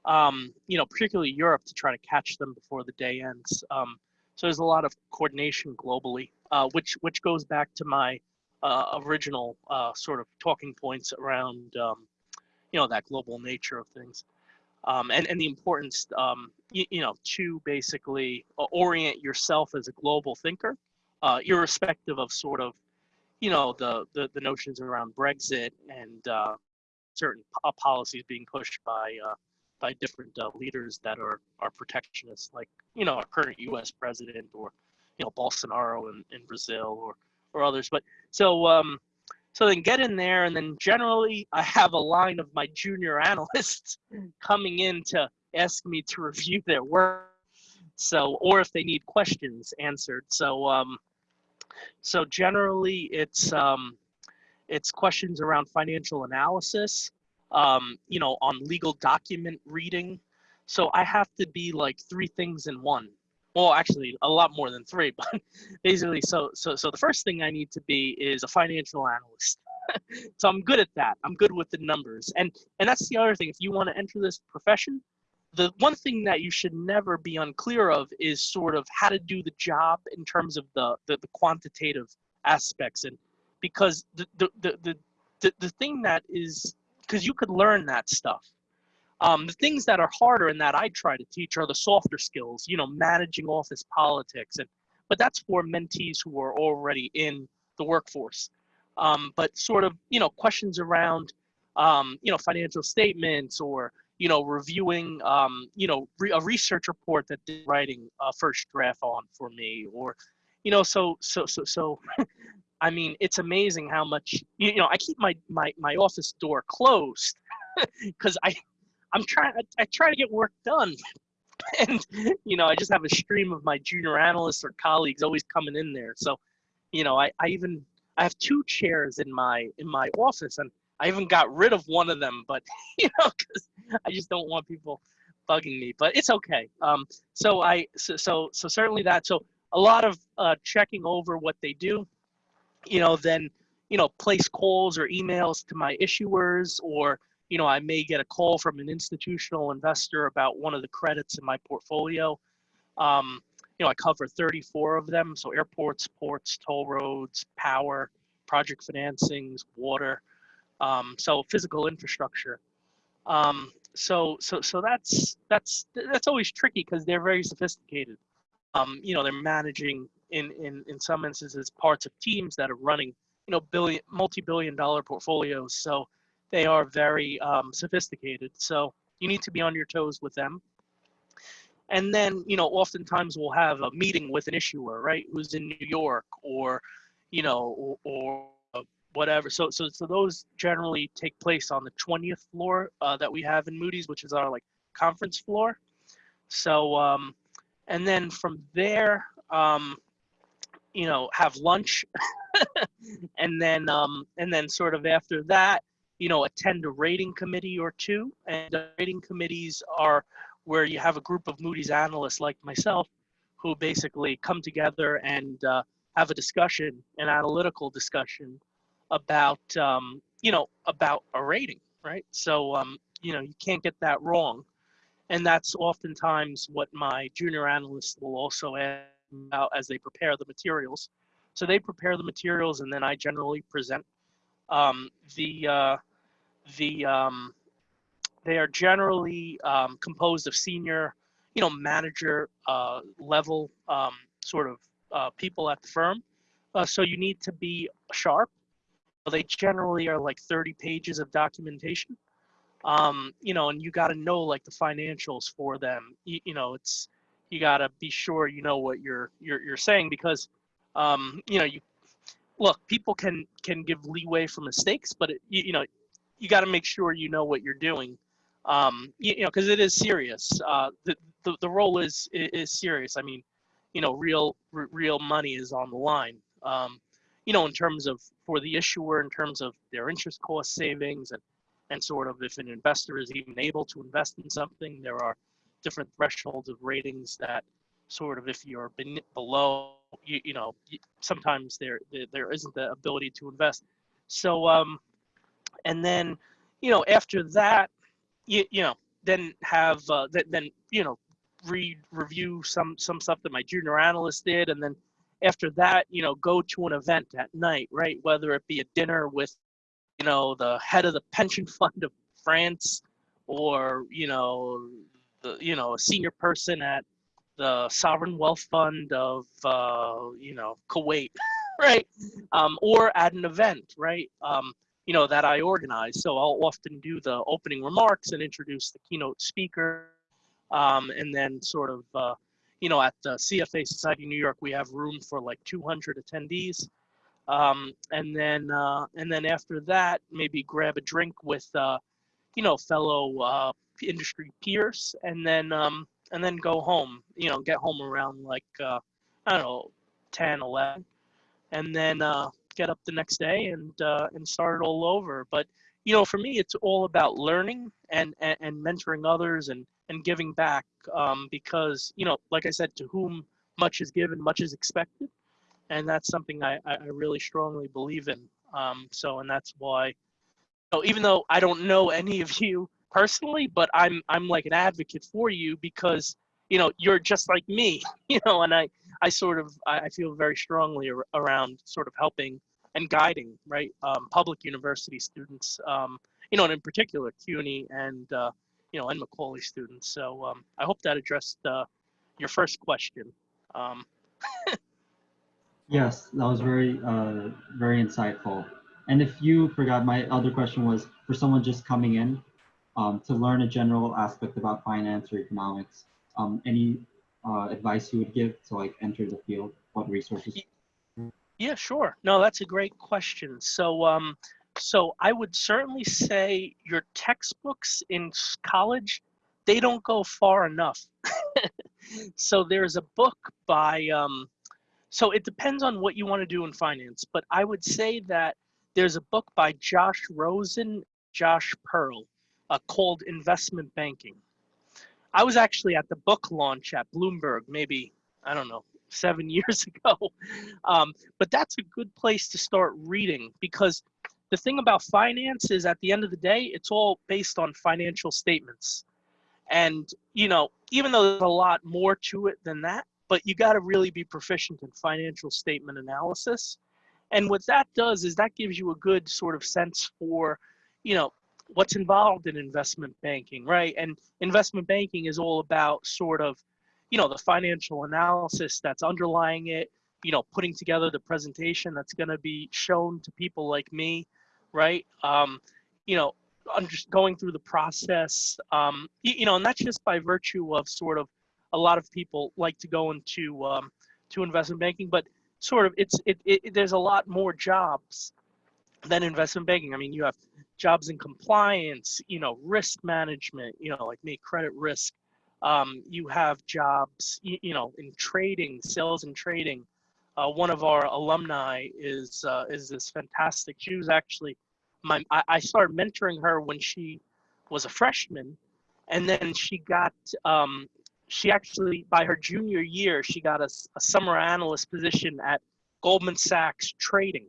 Um, you know, particularly Europe to try to catch them before the day ends. Um, so there's a lot of coordination globally, uh, which which goes back to my uh, original uh, sort of talking points around um, you know that global nature of things um, and, and the importance, um, you, you, know, to basically uh, orient yourself as a global thinker, uh, irrespective of sort of, you know, the, the, the notions around Brexit and uh, certain policies being pushed by uh, by different uh, leaders that are are protectionists, like you know, our current U.S. president or you know Bolsonaro in, in Brazil or or others. But so um, so then get in there, and then generally I have a line of my junior analysts coming in to ask me to review their work. So, or if they need questions answered. So, um, so generally it's um, it's questions around financial analysis, um, you know, on legal document reading. So I have to be like three things in one. Well, actually, a lot more than three, but basically, so so so the first thing I need to be is a financial analyst. so I'm good at that. I'm good with the numbers, and and that's the other thing. If you want to enter this profession, the one thing that you should never be unclear of is sort of how to do the job in terms of the the, the quantitative aspects, and because the the the the, the, the thing that is because you could learn that stuff um, the things that are harder and that I try to teach are the softer skills, you know, managing office politics. And but that's for mentees who are already in the workforce. Um, but sort of, you know, questions around, um, you know, financial statements or, you know, reviewing, um, you know, re a research report that they're writing a first draft on for me, or, you know, so so so so. I mean, it's amazing how much you know. I keep my my my office door closed because I I'm trying. I, try to get work done, and you know, I just have a stream of my junior analysts or colleagues always coming in there. So, you know, I, I even I have two chairs in my in my office, and I even got rid of one of them, but you know, because I just don't want people bugging me. But it's okay. Um, so I so so, so certainly that. So a lot of uh, checking over what they do. You know, then you know, place calls or emails to my issuers or you know, I may get a call from an institutional investor about one of the credits in my portfolio. Um, you know, I cover 34 of them. So airports, ports, toll roads, power, project financings, water. Um, so physical infrastructure. Um, so, so, so that's, that's, that's always tricky because they're very sophisticated. Um, you know, they're managing in, in, in some instances parts of teams that are running, you know, billion, multi-billion dollar portfolios. So, they are very um, sophisticated. So you need to be on your toes with them. and then you know oftentimes we'll have a meeting with an issuer right who's in new york or you know or, or whatever so so so those generally take place on the 20th floor uh, that we have in moody's which is our like conference floor so um and then from there um you know have lunch and then um and then sort of after that you know attend a rating committee or two and the rating committees are where you have a group of Moody's analysts like myself who basically come together and uh, have a discussion, an analytical discussion about, um, you know, about a rating, right? So, um, you know, you can't get that wrong. And that's oftentimes what my junior analysts will also add out as they prepare the materials. So they prepare the materials and then I generally present um, the, uh, the, um, they are generally um, composed of senior, you know, manager uh, level um, sort of uh, people at the firm. Uh, so you need to be sharp. They generally are like 30 pages of documentation. Um, you know, and you got to know like the financials for them. You, you know, it's you got to be sure you know what you're you're you're saying because um, you know you look people can can give leeway for mistakes, but it, you, you know you got to make sure you know what you're doing um, you, you know, because it is serious. Uh, the, the the role is is serious. I mean, you know, real real money is on the line. Um, you know, in terms of for the issuer, in terms of their interest cost savings, and and sort of if an investor is even able to invest in something, there are different thresholds of ratings that sort of if you're below, you, you know, sometimes there there isn't the ability to invest. So um, and then you know after that you, you know then have uh, then you know read review some some stuff that my junior analyst did and then after that you know go to an event at night right? Whether it be a dinner with you know the head of the pension fund of france or you know the you know a senior person at the sovereign wealth fund of uh, you know kuwait right? Um, or at an event right? Um, you know, that I organize. So I'll often do the opening remarks and introduce the keynote speaker. Um, and then sort of, uh, you know, at the CFA Society New York, we have room for like 200 attendees. Um, and then, uh, and then after that, maybe grab a drink with, uh, you know, fellow uh, industry peers, and then, um, and then go home. You know, get home around like, uh, I don't know, 10, 11, and then, uh, get up the next day and uh, and start it all over. But you know, for me, it's all about learning and and, and mentoring others and and giving back um, because you know, like I said, to whom much is given, much is expected, and that's something I I really strongly believe in. Um, so, and that's why, know, even though I don't know any of you personally, but I'm I'm like an advocate for you because you know you're just like me, you know, and I I sort of I feel very strongly around sort of helping and guiding right um, public university students, um, you know, and in particular CUNY and uh, you know and Macaulay students. So um, I hope that addressed uh, your first question. Um, yes, that was very uh, very insightful. And if you forgot, my other question was for someone just coming in um, to learn a general aspect about finance or economics. Um, any uh, advice you would give to like enter the field? What resources? Yeah, sure. No, that's a great question. So, um, so I would certainly say your textbooks in college, they don't go far enough. so there's a book by, um, so it depends on what you want to do in finance, but I would say that there's a book by Josh Rosen, Josh Pearl, uh, called Investment Banking. I was actually at the book launch at Bloomberg, maybe, I don't know, seven years ago. Um, but that's a good place to start reading because the thing about finance is at the end of the day, it's all based on financial statements. And, you know, even though there's a lot more to it than that, but you got to really be proficient in financial statement analysis. And what that does is that gives you a good sort of sense for, you know, what's involved in investment banking, right? And investment banking is all about sort of, you know, the financial analysis that's underlying it, you know, putting together the presentation that's going to be shown to people like me, right? Um, you know, I'm just going through the process, um, you, you know, and that's just by virtue of sort of a lot of people like to go into um, to investment banking, but sort of it's it, it there's a lot more jobs than investment banking. I mean, you have jobs in compliance, you know, risk management, you know, like me, credit risk. Um, you have jobs, you, you, know, in trading, sales and trading. Uh, one of our alumni is uh, is this fantastic. She was actually my I, I started mentoring her when she was a freshman, and then she got um, she actually by her junior year she got a, a summer analyst position at Goldman Sachs trading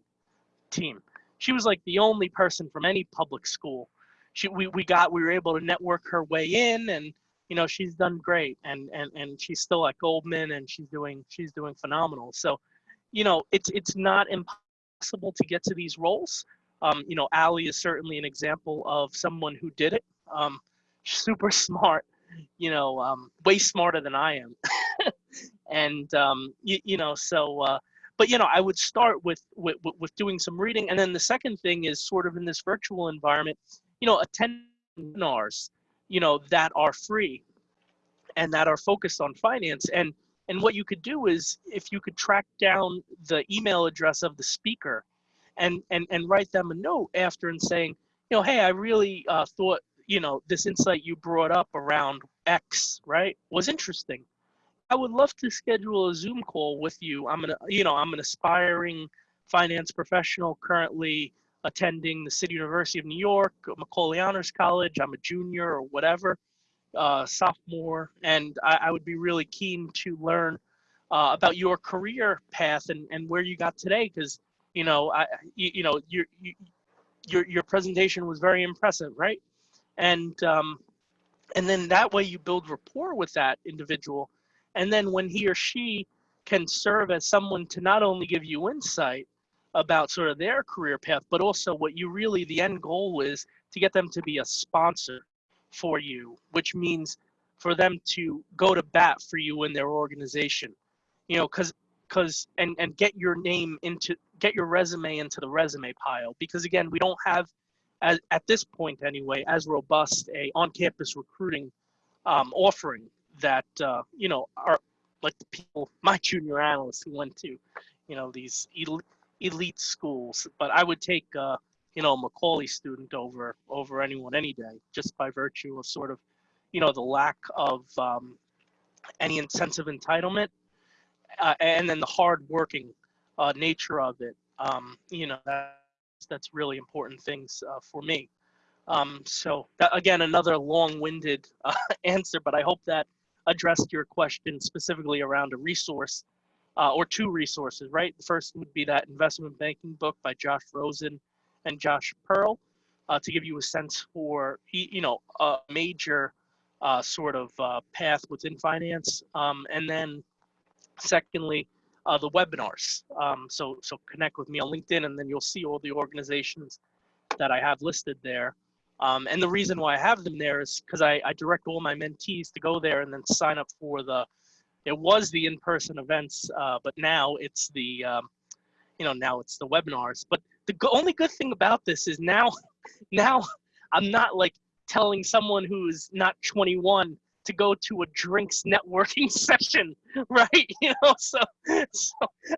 team. She was like the only person from any public school. She we, we got we were able to network her way in and you know she's done great and and and she's still at Goldman and she's doing she's doing phenomenal. So, you know, it's it's not impossible to get to these roles. Um, you know, Ali is certainly an example of someone who did it. Um, super smart, you know, um, way smarter than I am. and, um, you, you know, so, uh, but, you know, I would start with, with, with doing some reading. And then the second thing is sort of in this virtual environment, you know, attend webinars, you know, that are free and that are focused on finance. And, and what you could do is if you could track down the email address of the speaker and, and, and write them a note after and saying, you know, hey, I really uh, thought you know, this insight you brought up around X, right, was interesting. I would love to schedule a Zoom call with you. I'm gonna, you know, I'm an aspiring finance professional currently attending the City University of New York, Macaulay Honors College. I'm a junior or whatever, uh, sophomore, and I, I, would be really keen to learn uh, about your career path and, and where you got today. Because you know, I, you, you know, your your your presentation was very impressive, right? and um, and then that way you build rapport with that individual and then when he or she can serve as someone to not only give you insight about sort of their career path but also what you really the end goal is to get them to be a sponsor for you which means for them to go to bat for you in their organization. You know because because and and get your name into get your resume into the resume pile because again we don't have as, at this point anyway, as robust a on-campus recruiting um, offering that uh, you know are like the people, my junior analysts who went to, you know, these elite, elite schools. But I would take, uh, you know, a Macaulay student over over anyone any day, just by virtue of sort of, you know, the lack of um, any incentive entitlement, uh, and then the hard-working uh, nature of it. Um, you know, that, that's really important things uh, for me. Um, so that, again, another long-winded uh, answer, but I hope that addressed your question specifically around a resource uh, or two resources, right? The first would be that investment banking book by Josh Rosen and Josh Pearl uh, to give you a sense for, you know, a major uh, sort of uh, path within finance. Um, and then secondly, uh, the webinars. Um, so, so connect with me on LinkedIn and then you'll see all the organizations that I have listed there. Um, and the reason why I have them there is because I, I direct all my mentees to go there and then sign up for the, it was the in-person events, uh, but now it's the, um, you know, now it's the webinars. But the only good thing about this is now, now I'm not like telling someone who's not 21 to go to a drinks networking session, right? You know, so so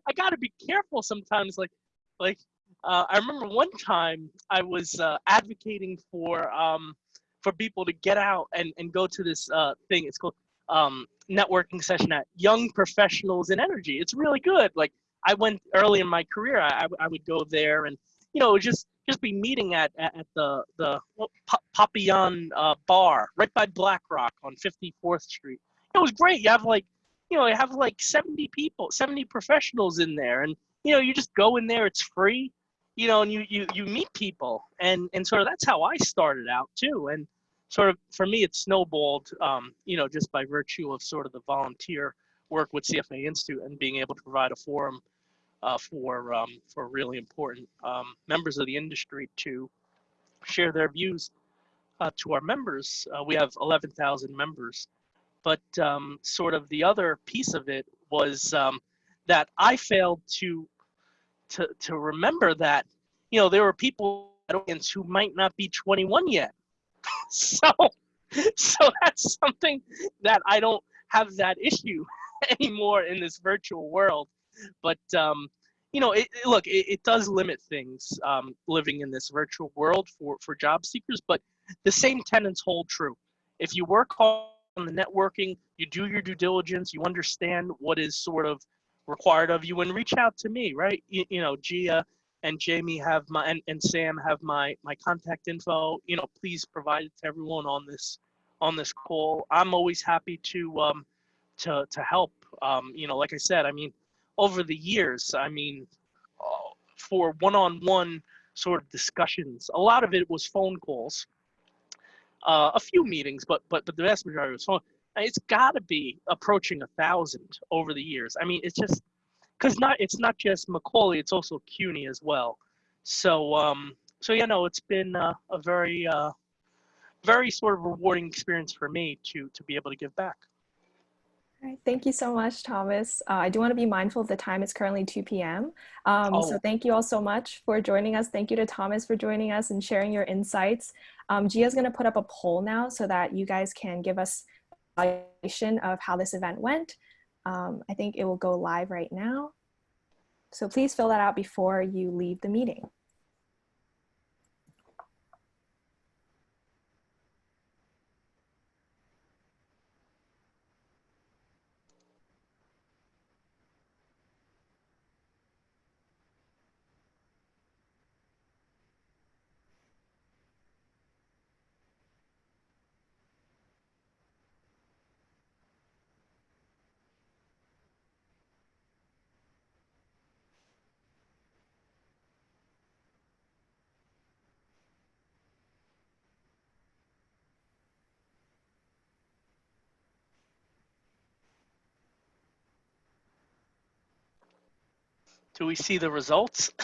I got to be careful sometimes. Like like uh, I remember one time I was uh, advocating for um, for people to get out and and go to this uh, thing. It's called um, networking session at Young Professionals in Energy. It's really good. Like I went early in my career, I, I would go there and you know just just be meeting at at, the the Papillon uh, bar right by BlackRock on 54th Street. It was great. You have like you know you have like 70 people, 70 professionals in there, and you know you just go in there. It's free, you know, and you you you meet people, and and sort of that's how I started out too, and sort of for me it snowballed, um, you know, just by virtue of sort of the volunteer work with CFA Institute and being able to provide a forum uh, for um, for really important um, members of the industry to share their views uh, to our members. Uh, we have 11,000 members, but um, sort of the other piece of it was um, that I failed to to to remember that you know there were people who might not be 21 yet. so so that's something that I don't have that issue anymore in this virtual world. But um, you know, it, it- look, it, it does limit things um, living in this virtual world for for job seekers. But the same tenets hold true. If you work on the networking, you do your due diligence, you understand what is sort of required of you, and reach out to me, right? You, you know, Gia and Jamie have my and, and Sam have my my contact info. You know, please provide it to everyone on this on this call. I'm always happy to um to to help. Um, you know, like I said, I mean, over the years, I mean, uh, for one-on-one sort of discussions, a lot of it was phone calls. Uh, a few meetings, but but but the vast majority was phone. It's got to be approaching a thousand over the years. I mean, it's just because not it's not just Macaulay, it's also CUNY as well. So um, so you know, it's been uh, a very uh, very sort of rewarding experience for me to to be able to give back. All right, thank you so much, Thomas. Uh, I do want to be mindful of the time. It's currently 2 p.m. Um, So Oh. thank you all so much for joining us. Thank you to Thomas for joining us and sharing your insights. Um, Gia's going to put up a poll now so that you guys can give us evaluation of how this event went. Um, I think it will go live right now. So please fill that out before you leave the meeting. Do we see the results?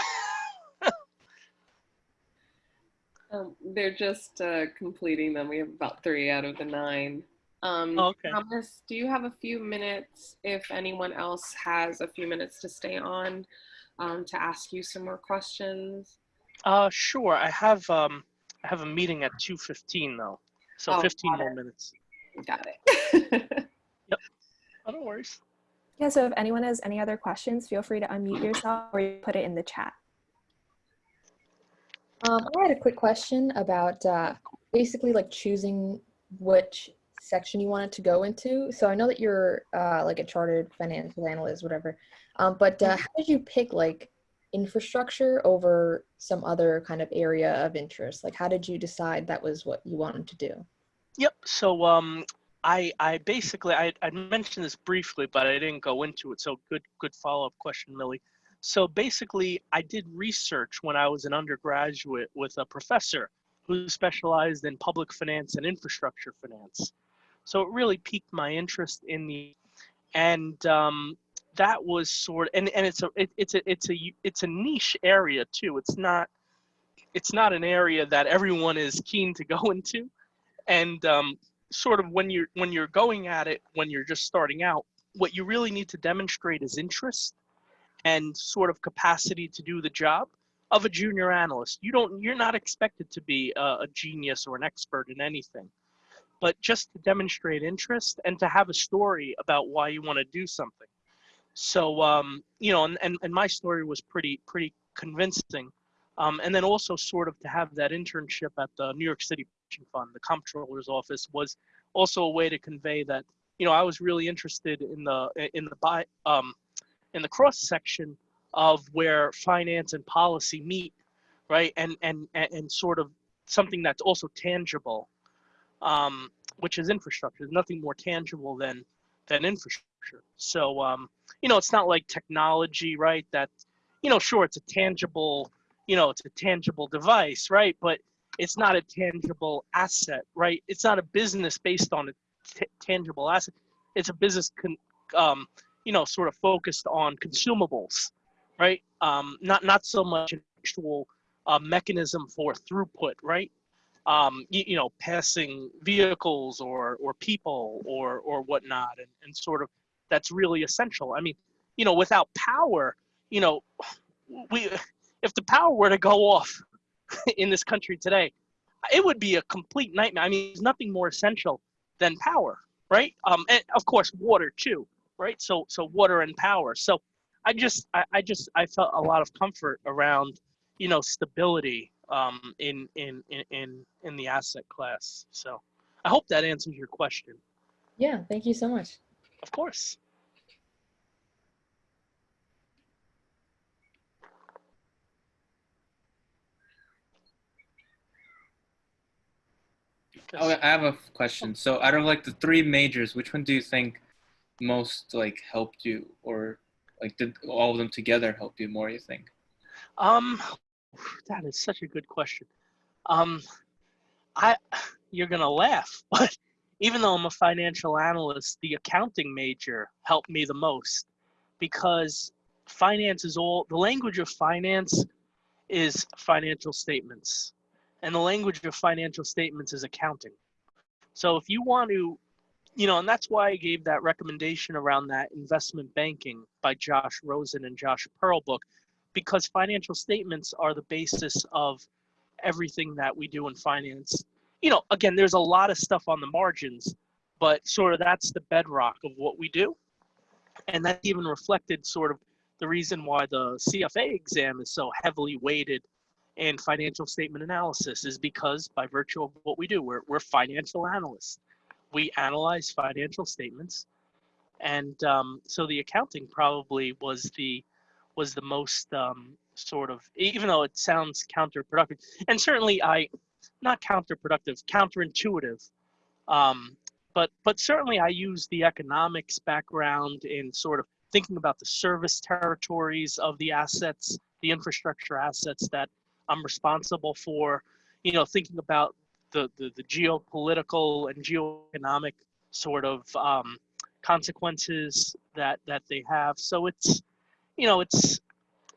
Um, they're just uh, completing them. We have about three out of the nine. Um, Okay. Thomas, do you have a few minutes if anyone else has a few minutes to stay on um, to ask you some more questions? Uh, sure. I have um, I have a meeting at two fifteen though, so Oh, fifteen got more it. minutes. Got it. Oh, no worries. Yeah, so if anyone has any other questions, feel free to unmute yourself or you put it in the chat. Um, I had a quick question about uh, basically like choosing which section you wanted to go into. So I know that you're uh, like a chartered financial analyst, whatever. Um, but uh, how did you pick like infrastructure over some other kind of area of interest? Like, how did you decide that was what you wanted to do? Yep. So um, I I basically I I mentioned this briefly, but I didn't go into it. So good good follow up question, Millie. So basically, I did research when I was an undergraduate with a professor who specialized in public finance and infrastructure finance. So it really piqued my interest in the, and um, that was sort of, and and it's a it, it's a it's a it's a niche area too. It's not it's not an area that everyone is keen to go into, and um, sort of when you're when you're going at it when you're just starting out, what you really need to demonstrate is interest and sort of capacity to do the job of a junior analyst. You don't you're not expected to be a, a genius or an expert in anything, but just to demonstrate interest and to have a story about why you want to do something. So um, you know, and, and and my story was pretty pretty convincing. Um, and then also sort of to have that internship at the New York City Fund, the comptroller's office, was also a way to convey that you know I was really interested in the in the by um, in the cross section of where finance and policy meet, right? And and and, sort of something that's also tangible, um, which is infrastructure. There's nothing more tangible than than infrastructure. So um, you know, it's not like technology, right? That you know, sure, it's a tangible, you know, it's a tangible device, right? But it's not a tangible asset, right? It's not a business based on a tangible asset. It's a business, con- um, you know, sort of focused on consumables, right? Um, not not so much an actual uh, mechanism for throughput, right? Um, you, you know, passing vehicles or or people or or whatnot, and, and sort of that's really essential. I mean, you know, without power, you know, we if the power were to go off in this country today, it would be a complete nightmare. I mean, there's nothing more essential than power, right? Um, and of course, water too, right? So, so water and power. So, I just, I, I just, I felt a lot of comfort around, you know, stability um, in, in, in, in, in the asset class. So, I hope that answers your question. Yeah, thank you so much. Of course. I have a question. So out of like the three majors, which one do you think most like helped you or like did all of them together help you more, you think? Um, that is such a good question. Um, I, you're gonna laugh, but even though I'm a financial analyst, the accounting major helped me the most because finance is all the language of finance is financial statements and the language of financial statements is accounting. So if you want to, you know, and that's why I gave that recommendation around that investment banking by Josh Rosen and Josh Pearl book, because financial statements are the basis of everything that we do in finance. You know, again, there's a lot of stuff on the margins, but sort of that's the bedrock of what we do. And that's even reflected sort of the reason why the CFA exam is so heavily weighted and financial statement analysis is because by virtue of what we do, we're, we're financial analysts. We analyze financial statements. And um, so the accounting probably was the was the most um, sort of, even though it sounds counterproductive, and certainly I, not counterproductive, counterintuitive, um, but but certainly I use the economics background in sort of thinking about the service territories of the assets, the infrastructure assets that I'm responsible for, you know, thinking about the, the, the geopolitical and geoeconomic sort of um, consequences that, that they have. So it's, you know, it's,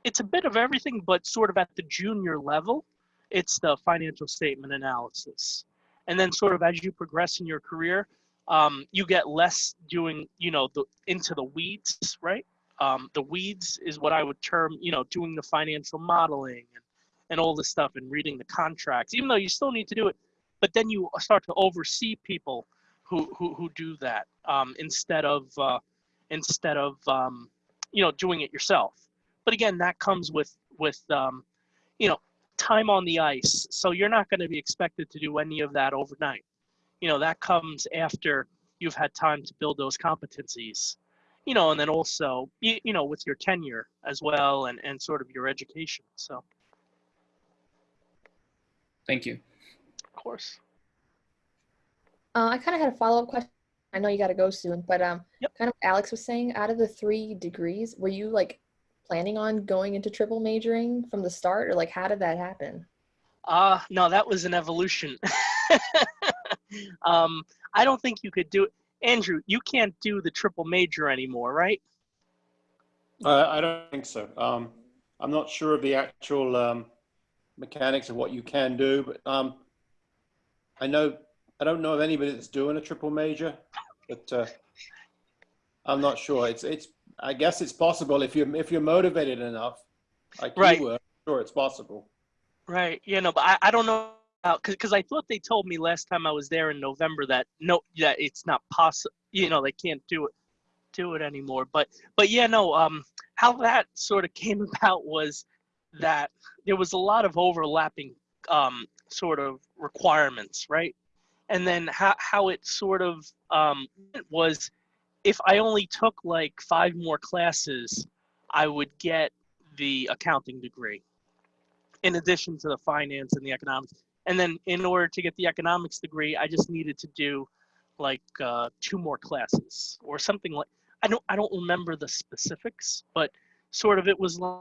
it's a bit of everything, but sort of at the junior level, it's the financial statement analysis. And then sort of as you progress in your career, um, you get less doing, you know, the into the weeds, right? Um, the weeds is what I would term, you know, doing the financial modeling and and all this stuff and reading the contracts, even though you still need to do it. But then you start to oversee people who who, who do that um, instead of uh, instead of um, you know doing it yourself. But again, that comes with with um, you know time on the ice. So you're not going to be expected to do any of that overnight. You know that comes after you've had time to build those competencies you know and then also you, you know with your tenure as well and and sort of your education so Thank you. Of course. Uh, I kind of had a follow up question. I know you got to go soon, but um, yep. kind of Alex was saying, out of the three degrees, were you like planning on going into triple majoring from the start, or like how did that happen? Uh no, that was an evolution. um, I don't think you could do it. Andrew, you can't do the triple major anymore, right? Uh, I don't think so. Um, I'm not sure of the actual um, mechanics of what you can do, but um, I know I don't know of anybody that's doing a triple major, but uh, I'm not sure. It's it's I guess it's possible if you're if you're motivated enough, like right. you were. Sure, it's possible. Right. You know, but I, I don't know because I thought they told me last time I was there in November that no, that it's not possible. You know, they can't do it do it anymore. But but yeah, no. Um, how that sort of came about was that there was a lot of overlapping um, sort of requirements, right? And then how, how it sort of um, was if I only took like five more classes, I would get the accounting degree in addition to the finance and the economics. And then in order to get the economics degree, I just needed to do like uh, two more classes or something like I don't I don't remember the specifics, but sort of it was like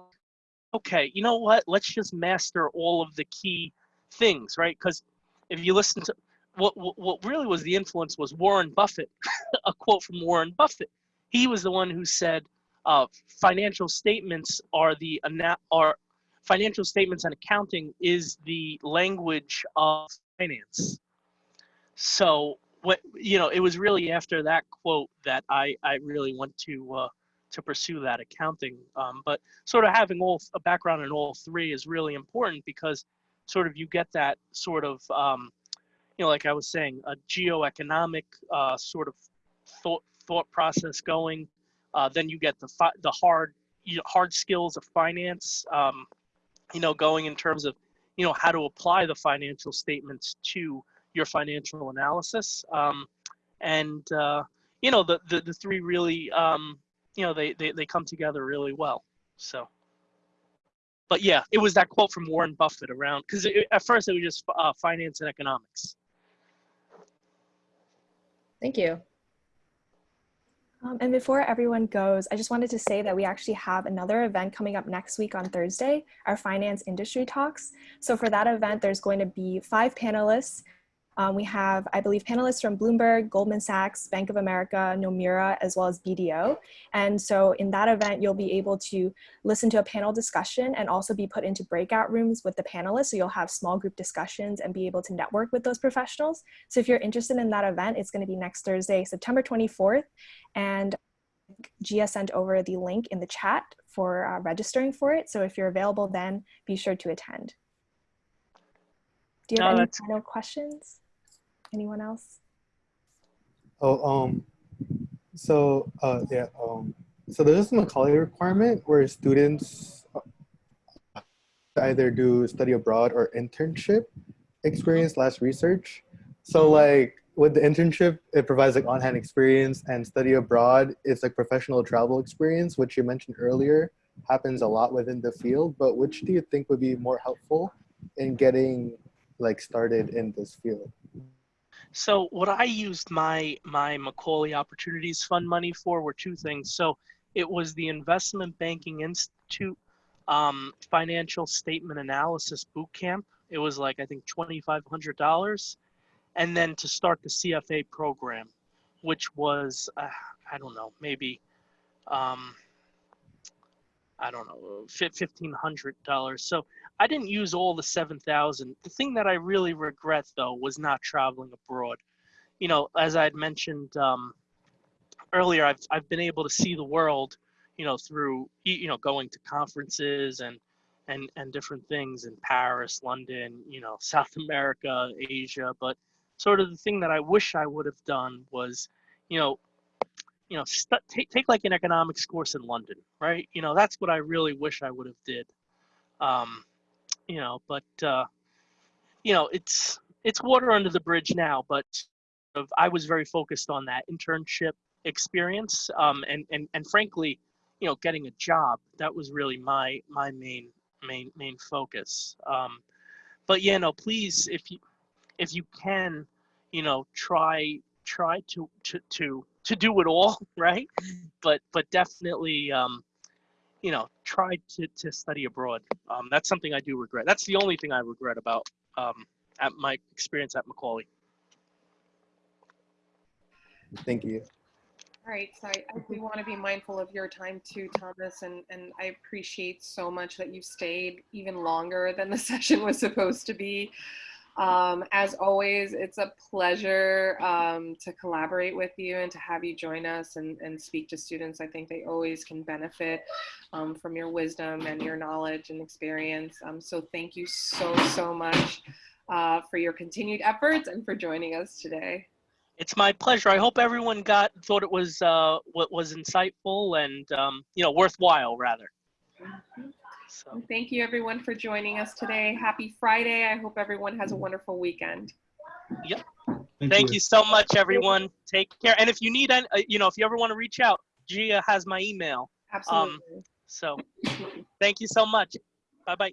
okay, you know what? Let's just master all of the key things, right? Because if you listen to what, what, really was the influence was Warren Buffett, a quote from Warren Buffett. He was the one who said, uh, "Financial statements are the are financial statements and accounting is the language of finance." So what you know, it was really after that quote that I I really went to uh, to pursue that accounting. Um, but sort of having all a background in all three is really important because sort of you get that sort of um, you know like I was saying a geoeconomic uh, sort of thought thought process going. Uh, then you get the fi- the hard you know, hard skills of finance. Um, you know, going in terms of you know how to apply the financial statements to your financial analysis. Um, and uh, you know the, the the three really um, you know they, they they come together really well. So but yeah, it was that quote from Warren Buffett around because at first it was just uh, finance and economics. Thank you. Um, and before everyone goes, I just wanted to say that we actually have another event coming up next week on Thursday, our finance industry talks. So for that event, there's going to be five panelists um, we have, I believe, panelists from Bloomberg, Goldman Sachs, Bank of America, Nomura, as well as BDO. And so in that event, you'll be able to listen to a panel discussion and also be put into breakout rooms with the panelists. So you'll have small group discussions and be able to network with those professionals. So if you're interested in that event, it's gonna be next Thursday, September 24th. And Gia sent over the link in the chat for uh, registering for it. So if you're available then, be sure to attend. Do you have No, any final questions? Anyone else? Oh, um, so uh, yeah, um, so there's this Macaulay requirement where students uh, either do study abroad or internship experience slash research. So like with the internship, it provides like on-hand experience, and study abroad is like professional travel experience, which you mentioned earlier happens a lot within the field. But which do you think would be more helpful in getting like started in this field? So what I used my my Macaulay Opportunities Fund money for were two things. So it was the Investment Banking Institute um, financial statement analysis boot camp. It was like I think twenty five hundred dollars, and then to start the CFA program, which was uh, I don't know maybe um, I don't know fifteen hundred dollars. So I didn't use all the 7,000. The thing that I really regret though was not traveling abroad. You know, as I had mentioned um, earlier, I've, I've been able to see the world, you know, through, you know, going to conferences and, and, and different things in Paris, London, you know, South America, Asia. But sort of the thing that I wish I would have done was, you know, you know, st- take, take like an economics course in London, right? You know, that's what I really wish I would have did. Um, you know but uh you know it's it's water under the bridge now but i was very focused on that internship experience um and and and frankly you know getting a job that was really my my main main main focus um but yeah no please if you if you can you know try try to to to to do it all right but but definitely um you know, try to, to study abroad. Um, that's something I do regret. That's the only thing I regret about um, at my experience at Macaulay. Thank you. All right, so I, I do want to be mindful of your time too, Thomas, and, and I appreciate so much that you stayed even longer than the session was supposed to be. Um, as always, it's a pleasure um, to collaborate with you and to have you join us and, and speak to students. I think they always can benefit um, from your wisdom and your knowledge and experience. Um, so thank you so, so much uh, for your continued efforts and for joining us today. It's my pleasure. I hope everyone got thought it was uh, what was insightful and um, you know worthwhile rather. So Thank you everyone for joining us today. Happy Friday. I hope everyone has a wonderful weekend. Yep. Thank you so much, everyone. Take care. And if you need, an, uh, you know, if you ever want to reach out, Gia has my email. Absolutely. So thank you so much. Bye bye.